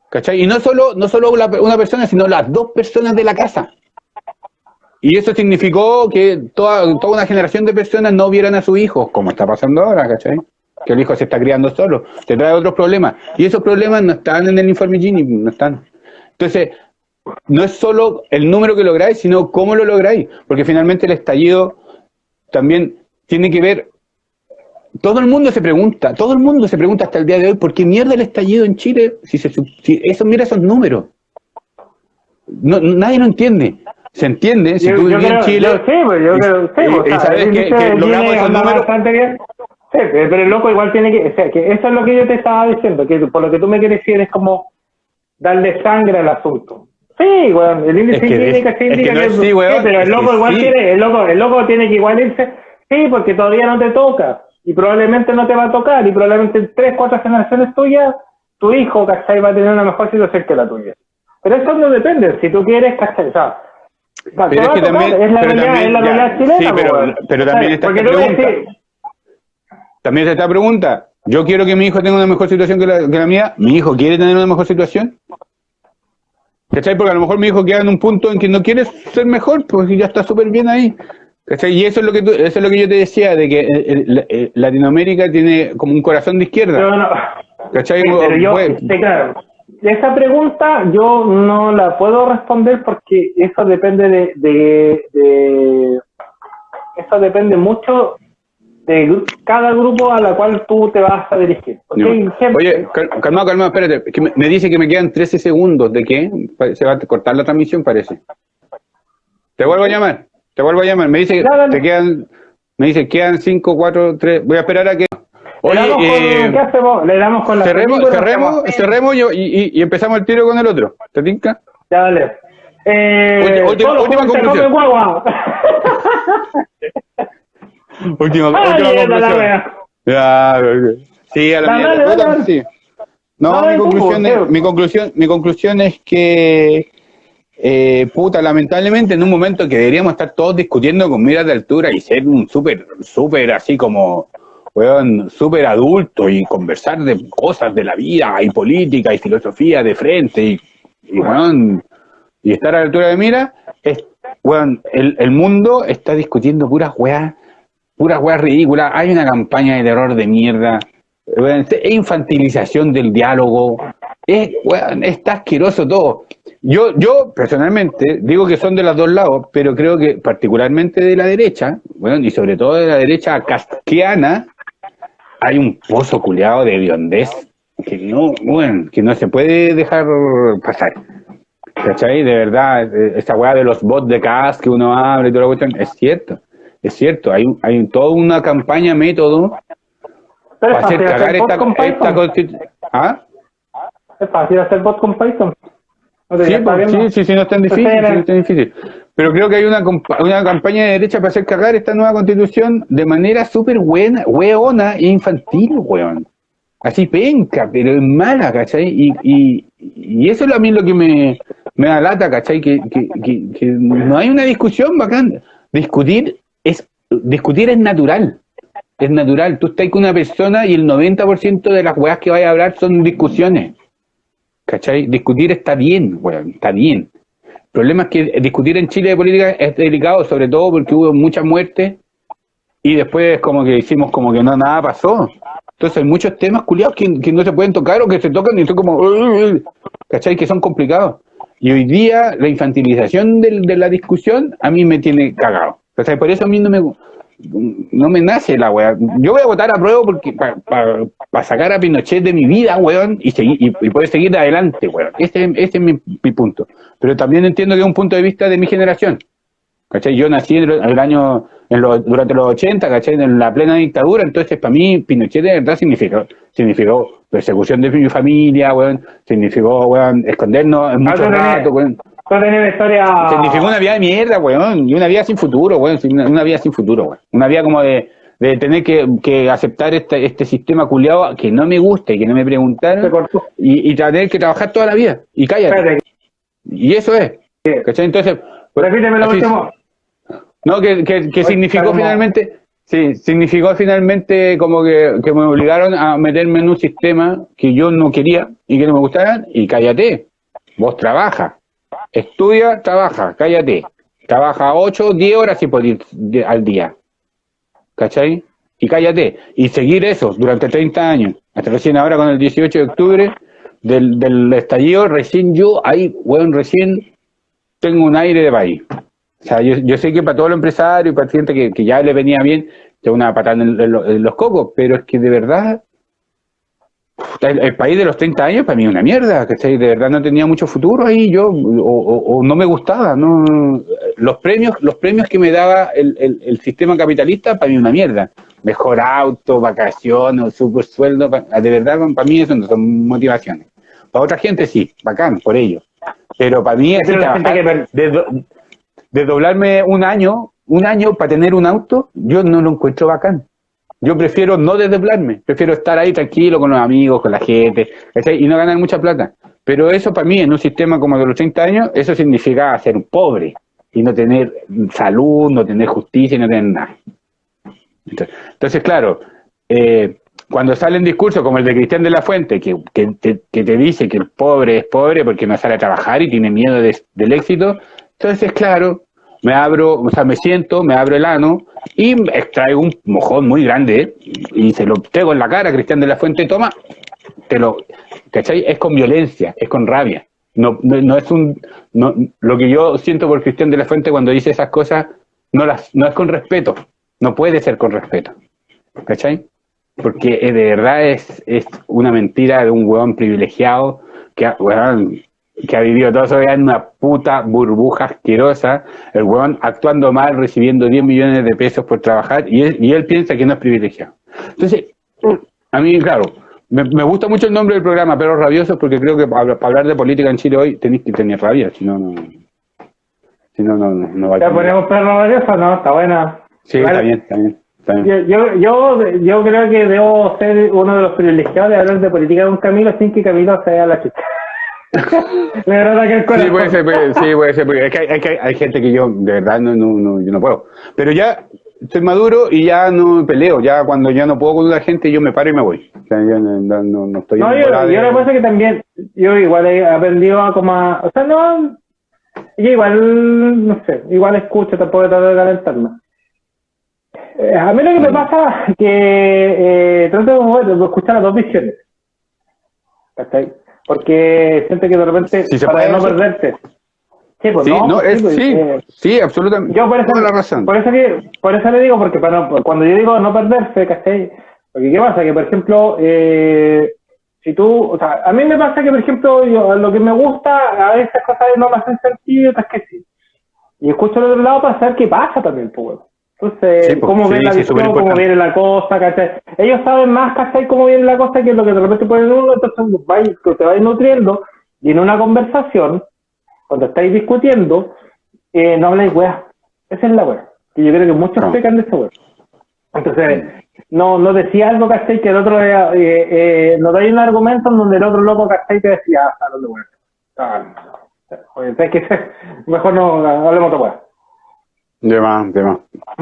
¿Cachai? Y no solo, no solo una persona, sino las dos personas de la casa. Y eso significó que toda, toda una generación de personas no vieran a sus hijos, como está pasando ahora, ¿cachai? Que el hijo se está criando solo, te trae otros problemas. Y esos problemas no están en el informe Gini, no están. Entonces, no es solo el número que lográis, sino cómo lo lográis. Porque finalmente el estallido también tiene que ver. Todo el mundo se pregunta, todo el mundo se pregunta hasta el día de hoy, ¿por qué mierda el estallido en Chile? Si, se, si eso, mira esos números. No, nadie lo entiende. Se entiende, si yo, tú vivías en Chile. yo- sí, pues, yo creo, sí, pues, y sabes que, logramos esos números. bastante bien. Sí, pero el loco igual tiene que, o sea, que eso es lo que yo te estaba diciendo, que por lo que tú me quieres decir es como darle sangre al asunto. Sí, weón, el índice Es que es- es que indica no que, sí, weón, pero el loco igual sí. tiene, el loco, el loco tiene que igual irse, sí, porque todavía no te toca, y probablemente no te va a tocar, y probablemente en tres, cuatro generaciones tuyas, tu hijo, ¿cachai? Va a tener una mejor situación que la tuya. Pero eso no depende, si tú quieres, ¿cachai? O sea, Pero es que también- es la realidad, también, es la ya, realidad chilena, sí, pero- weón. también está esta pregunta. decís, También se esta pregunta. Yo quiero que mi hijo tenga una mejor situación que la, que la mía. ¿Mi hijo quiere tener una mejor situación? ¿Cachai? Porque a lo mejor mi hijo queda en un punto en que no quiere ser mejor, pues ya está súper bien ahí. ¿Cachai? Y eso es lo que tú- eso es lo que yo te decía, de que eh, eh, eh, Latinoamérica tiene como un corazón de izquierda. Yo no. ¿Cachai? Pero yo, sí, claro. Esa pregunta yo no la puedo responder porque eso depende de, de, de- eso depende mucho de cada grupo a la cual tú te vas a dirigir. Gente- Oye, cal- calmado, calmado, espérate. que me, me dice que me quedan 13 segundos. ¿De qué? Se va a cortar la transmisión, parece. Te vuelvo a llamar. Te vuelvo a llamar. Me dice que te quedan. Me dice quedan 5, 4, 3. Voy a esperar a que. le Oye, damos con, eh, ¿qué hacemos? Le damos con la cerremos, película, cerremos, cerremos y, y- y empezamos el tiro con el otro. ¿Te tinca? Ya, dale. Eh, última- última conclusión. Última, Ay, última esa la conclusión. sí, a la Dale, mierda. dale, Puta, dale. sí. No, mi conclusión, es, mi conclusión, mi conclusión es que eh, puta, lamentablemente en un momento que deberíamos estar todos discutiendo con miras de altura y ser un súper, súper así como, weón, súper adulto y conversar de cosas de la vida y política y filosofía de frente y, y weón, y estar a la altura de mira, es, weón, el, el mundo está discutiendo puras weas, puras weas ridículas, hay una campaña de terror de mierda, es infantilización del diálogo, es, weón, está asqueroso todo. Yo, yo personalmente digo que son de los dos lados, pero creo que particularmente de la derecha, bueno, y sobre todo de la derecha casquiana, hay un pozo culeado de biondez que no, bueno, que no se puede dejar pasar. ¿Cachai? De verdad, eh, esa weá de los bots de CAS que uno abre y toda la cuestión, es cierto, es cierto, hay, hay toda una campaña, método Pero para es hacer fácil cagar hacer esta, con esta Python. constitución. ¿Ah? Es fácil hacer bot con Python. Sí, pues, sí, sí, sí, no es tan difícil, Entonces, sí, no es tan difícil. Pero creo que hay una, una campaña de derecha para hacer cagar esta nueva constitución de manera súper buena, weona e infantil, weón. Así penca, pero es mala, ¿cachai? Y, y, y eso es a mí lo que me, me da lata, ¿cachai? Que, que, que, que no hay una discusión bacán. Discutir discutir es natural. Es natural. Tú estás con una persona y el 90% de las weas que vayas a hablar son discusiones. ¿Cachai? Discutir está bien, weón, está bien. El problema es que discutir en Chile de política es delicado, sobre todo porque hubo mucha muerte y después como que hicimos como que no nada pasó. Entonces hay muchos temas culiados que, no se pueden tocar o que se tocan y son como, ¿cachai? Que son complicados. Y hoy día la infantilización de la discusión a mí me tiene cagado. O sea, por eso a mí no me, no me nace la weá. Yo voy a votar a prueba porque para sacar a Pinochet de mi vida, weón, y, seguir, y, poder seguir adelante, weón. Ese, ese es mi, punto. Pero también entiendo que es un punto de vista de mi generación. ¿Cachai? Yo nací en el, año, en durante los 80, ¿cachai? En la plena dictadura, entonces para mí Pinochet de verdad significó, significó persecución de mi familia, weón, significó, weón, escondernos en muchos ratos, weón. Una historia... Significó una vida de mierda, weón, y una vida sin futuro, weón, una, vida sin futuro, weón. Una vida como de, de tener que, que aceptar este, este sistema culiado que no me gusta y que no me preguntaron y, y tener que trabajar toda la vida y cállate. Y eso es. ¿Cachai? Entonces... Pues, Repíteme lo último. No, que, que, significó finalmente, sí, significó finalmente como que, que, me obligaron a meterme en un sistema que yo no quería y que no me gustaran, y cállate, vos trabaja, estudia, trabaja, cállate, trabaja 8, 10 horas y podés al día, ¿cachai? Y cállate, y seguir eso durante 30 años, hasta recién ahora con el 18 de octubre del, del estallido, recién yo, ahí, bueno, recién tengo un aire de país. O sea, yo, yo, sé que para todos los empresarios y para gente que, que ya le venía bien, es una patada en, los cocos, pero es que de verdad, el, país de los 30 años para mí es una mierda, que de verdad no tenía mucho futuro ahí, yo, o, no me gustaba, no los premios, los premios que me daba el, el, sistema capitalista para mí una mierda. Mejor auto, vacaciones, super sueldo, de verdad para mí eso no son motivaciones. Para otra gente sí, bacán, por ello. Pero para mí es de, de doblarme un año, un año para tener un auto, yo no lo encuentro bacán. Yo prefiero no desdoblarme, prefiero estar ahí tranquilo con los amigos, con la gente, y no ganar mucha plata. Pero eso para mí, en un sistema como de los 30 años, eso significa ser pobre y no tener salud, no tener justicia y no tener nada. Entonces, claro, eh, cuando salen discursos como el de Cristian de la Fuente, que, que, te, dice que el pobre es pobre porque no sale a trabajar y tiene miedo del éxito, entonces, claro, me abro, o sea, me siento, me abro el ano y extraigo un mojón muy grande y se lo pego en la cara a Cristian de la Fuente, toma, te lo, ¿cachai? Es con violencia, es con rabia. No, no, es un, no, lo que yo siento por Cristian de la Fuente cuando dice esas cosas, no las, no es con respeto, no puede ser con respeto, ¿cachai? Porque de verdad es, es una mentira de un huevón privilegiado que, weón, que ha vivido toda su vida en una puta burbuja asquerosa, el weón actuando mal, recibiendo 10 millones de pesos por trabajar, y él, y él piensa que no es privilegiado. Entonces, a mí, claro, me, gusta mucho el nombre del programa, Perros Rabiosos, porque creo que para, hablar de política en Chile hoy tenéis que tener rabia, si no, no. Si no, no, no va a ¿Ya ponemos Perros Rabiosos? No, está buena. Sí, está bien, está bien. Yo, yo, yo, creo que debo ser uno de los privilegiados de hablar de política con Camilo sin que Camilo sea la chica. sí, puede ser, sí, puede ser, porque es que hay, hay, gente que yo de verdad no, no, no, yo no puedo. Pero ya estoy maduro y ya no peleo, ya cuando ya no puedo con la gente yo me paro y me voy. O sea, yo no, no, estoy... No, yo, yo lo que que también, yo igual he aprendido a como o sea, no, yo igual, no sé, igual escucho, tampoco trato de calentarme. Eh, a mí lo que me pasa es que eh, trato de escuchar las dos visiones. ¿Está porque siente que de repente, para no perderte. Sí, pues, sí, no, es, pues, sí, eh, sí, absolutamente. Yo por eso, la razón. Por eso, por eso le digo, porque para, cuando yo digo no perderse, ¿cachai? Porque ¿qué pasa? Que, por ejemplo, eh, si tú, o sea, a mí me pasa que, por ejemplo, yo, lo que me gusta, a veces cosas no me hacen sentido, otras que sí. Y escucho al otro lado para saber qué pasa también, pues, entonces, pues, cómo ven la visión, cómo viene la cosa, ¿cachai? Ellos saben más, ¿cachai? Cómo viene la cosa que lo que de repente ponen uno, entonces vais, te vais nutriendo y en una conversación, cuando estáis discutiendo, eh, no habláis weá. Esa es la weá. Y yo creo que muchos no. pecan de esa weá. Entonces, no, no decía algo, ¿cachai? Que el otro, eh, eh, no dais un argumento en donde el otro loco, ¿cachai? Te decía, ah, no, weá. Ah, oye, es que mejor no hablemos de weá. De más, de más.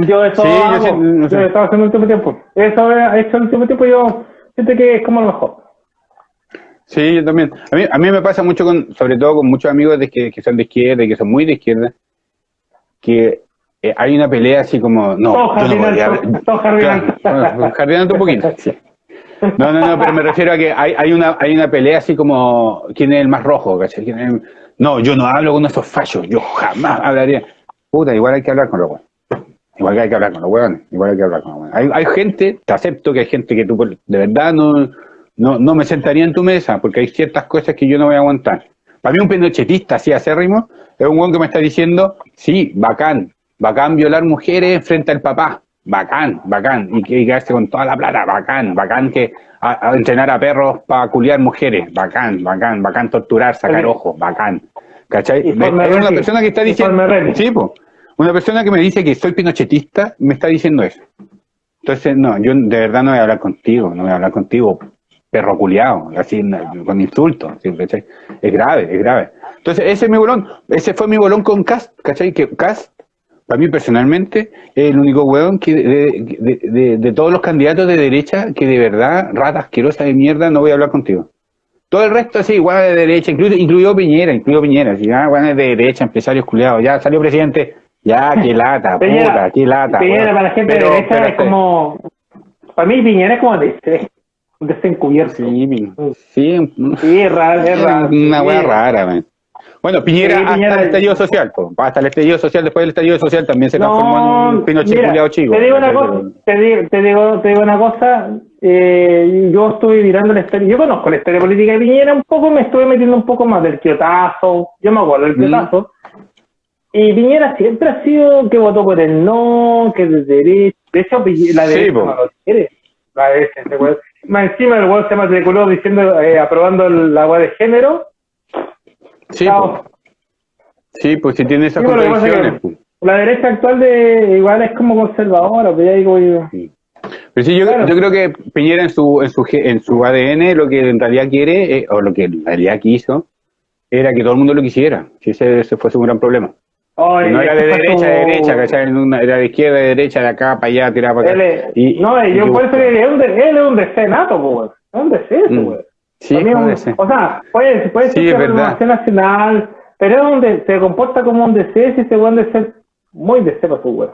Yo eso sí, hago, yo, no sé. yo estaba haciendo el último tiempo. Eso he hecho el último tiempo yo siento que es como lo mejor. Sí, yo también. A mí, a mí me pasa mucho con, sobre todo con muchos amigos de que, que son de izquierda y que son muy de izquierda, que eh, hay una pelea así como, no, Todo yo no podría- todo jardinando un poquito. sí. No, no, no, pero me refiero a que hay, hay, una, hay una pelea así como, ¿quién es el más rojo? ¿cachai? ¿Quién es el- No, yo no hablo con esos fallos, yo jamás hablaría. Puta, igual hay que hablar con los hueones. Igual que hay que hablar con los hueones, igual hay que hablar con los hueones. Hay, hay gente, te acepto que hay gente que tú de verdad no, no, no me sentaría en tu mesa, porque hay ciertas cosas que yo no voy a aguantar. Para mí un pinochetista así acérrimo es un hueón que me está diciendo, sí, bacán, bacán violar mujeres frente al papá, bacán, bacán, y que quedarse con toda la plata, bacán, bacán que a, a entrenar a perros para culiar mujeres, bacán, bacán, bacán torturar, sacar ojos, bacán. ¿Cachai? Y Forma Es una persona que está diciendo, sí, po, una persona que me dice que soy pinochetista me está diciendo eso. Entonces, no, yo de verdad no voy a hablar contigo, no voy a hablar contigo, perro culiado, así, con insultos, ¿sí? ¿cachai? Es grave, es grave. Entonces, ese es mi bolón, ese fue mi bolón con Cast, ¿cachai? Que Cast, para mí personalmente, es el único hueón que de, de- de- de todos los candidatos de derecha que de verdad, rata asquerosa de mierda, no voy a hablar contigo. Todo el resto así, igual de derecha, incluso, incluido Piñera, incluido Piñera, así, ah, bueno, es de derecha, empresarios culiados, ya salió presidente, ya, qué lata, Piñera, puta, qué lata. Piñera para la gente Pero- de derecha pero es como. Para mí, Piñera es como DC. Un DC encubierto. Sí, sí, Sí, es raro, es raro. una hueá Sí. rara, man. Bueno, Piñera, Sí, Piñera- hasta el estallido social, hasta el estallido social, después del estallido social también se transformó en un Pinochet mira, chico. Te digo una cosa, te digo, te digo, te digo una cosa, eh, yo estuve mirando la historia, yo conozco la historia política de Piñera un poco, me estuve metiendo un poco más del quiotazo, yo me acuerdo del Mm. quiotazo, y Piñera siempre ha sido que votó por el no, que de derecha, de hecho Piñera- la Sí, derecha po. no lo quiere, la derecha, más encima el weón se matriculó diciendo, eh, aprobando el- la agua de género, Sí, chao. po. sí, pues si tiene esas Sí, pero lo que pasa es que contradicciones. po. la derecha actual de igual es como conservadora, pues ya digo yo. Pero sí, yo, Claro. yo creo que Piñera en su, en su en su ADN lo que en realidad quiere, eh, o lo que en realidad quiso, era que todo el mundo lo quisiera. Si ese, ese fue su gran problema. No era de que derecha a fue derecha, ¿cachai? Era de izquierda a derecha, de acá para allá, tiraba para Él acá. es- Y- no, y yo le digo, él es un de- él es un DC nato, pues. Es Mm. Sí, un- puede. O sea, puede, puede Sí, ser que renovación nacional, pero es un de- se comporta como un DC si se weón de ser muy DC para su weón.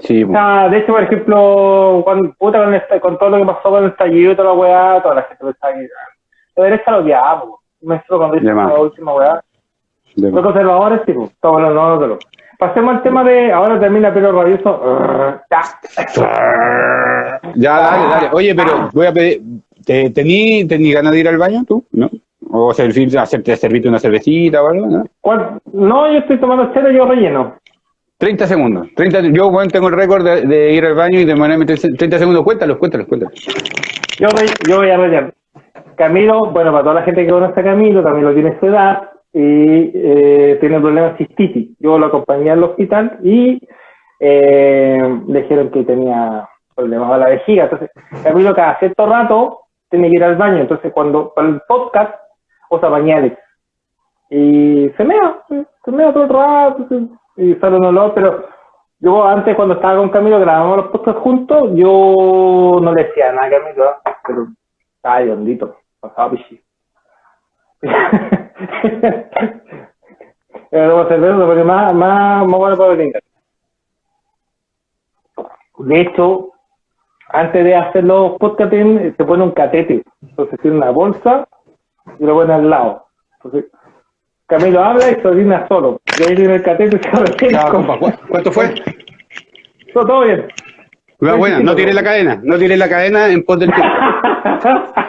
Sí, O sea, de hecho, por ejemplo, cuando, puta, con, esta- con todo lo que pasó con el estallido y toda la weá, toda la gente lo está ahí. La derecha lo. Me estuvo cuando hizo la última weá. Los conservadores, sí, pues. Todo bueno, no, no, no. Pasemos al tema de. Ahora termina pelo rabioso. Ya. Dale, dale. Oye, pero voy a pedir. ¿te- ¿Tení, tení ganas de ir al baño tú? ¿No? ¿O servir, hacerte, servirte una cervecita o algo? ¿no? ¿Cuál? No, yo estoy tomando y yo relleno. 30 segundos. 30, yo, bueno, tengo el récord de, de ir al baño y demorarme 30 segundos. Cuéntalos, cuéntalos, cuéntalos. Yo, re- yo voy a rellenar. Camilo, bueno, para toda la gente que conoce a Camilo, Camilo tiene su edad y eh, tiene problemas de cistitis. Yo lo acompañé al hospital y eh, dijeron que tenía problemas a la vejiga. Entonces, Camilo cada cierto rato tiene que ir al baño. Entonces, cuando para el podcast, usa pañales. Y se mea, se mea todo el rato y sale un olor, pero yo antes cuando estaba con Camilo grabamos los podcasts juntos, yo no le decía nada a Camilo, ¿eh? pero estaba de hondito, pasaba pichi. Pero como cerveza, porque más, más, más bueno para. De hecho, antes de hacer los podcasts se pone un catete. Entonces tiene una bolsa y lo pone al lado. Entonces, Camilo habla y se orina solo. Y ahí tiene el catete y se orina. Ya, compa, ¿cu- ¿Cuánto fue? Todo, todo bien. Cuidado, buena, no tires la cadena, no tires la cadena en pos del tiempo.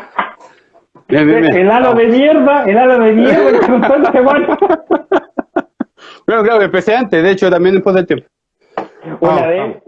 Bien, bien, bien. El halo de mierda, el halo de mierda cuenta este guacho. Claro, empecé antes, de hecho también pos del tiempo. Una Vamos, vez.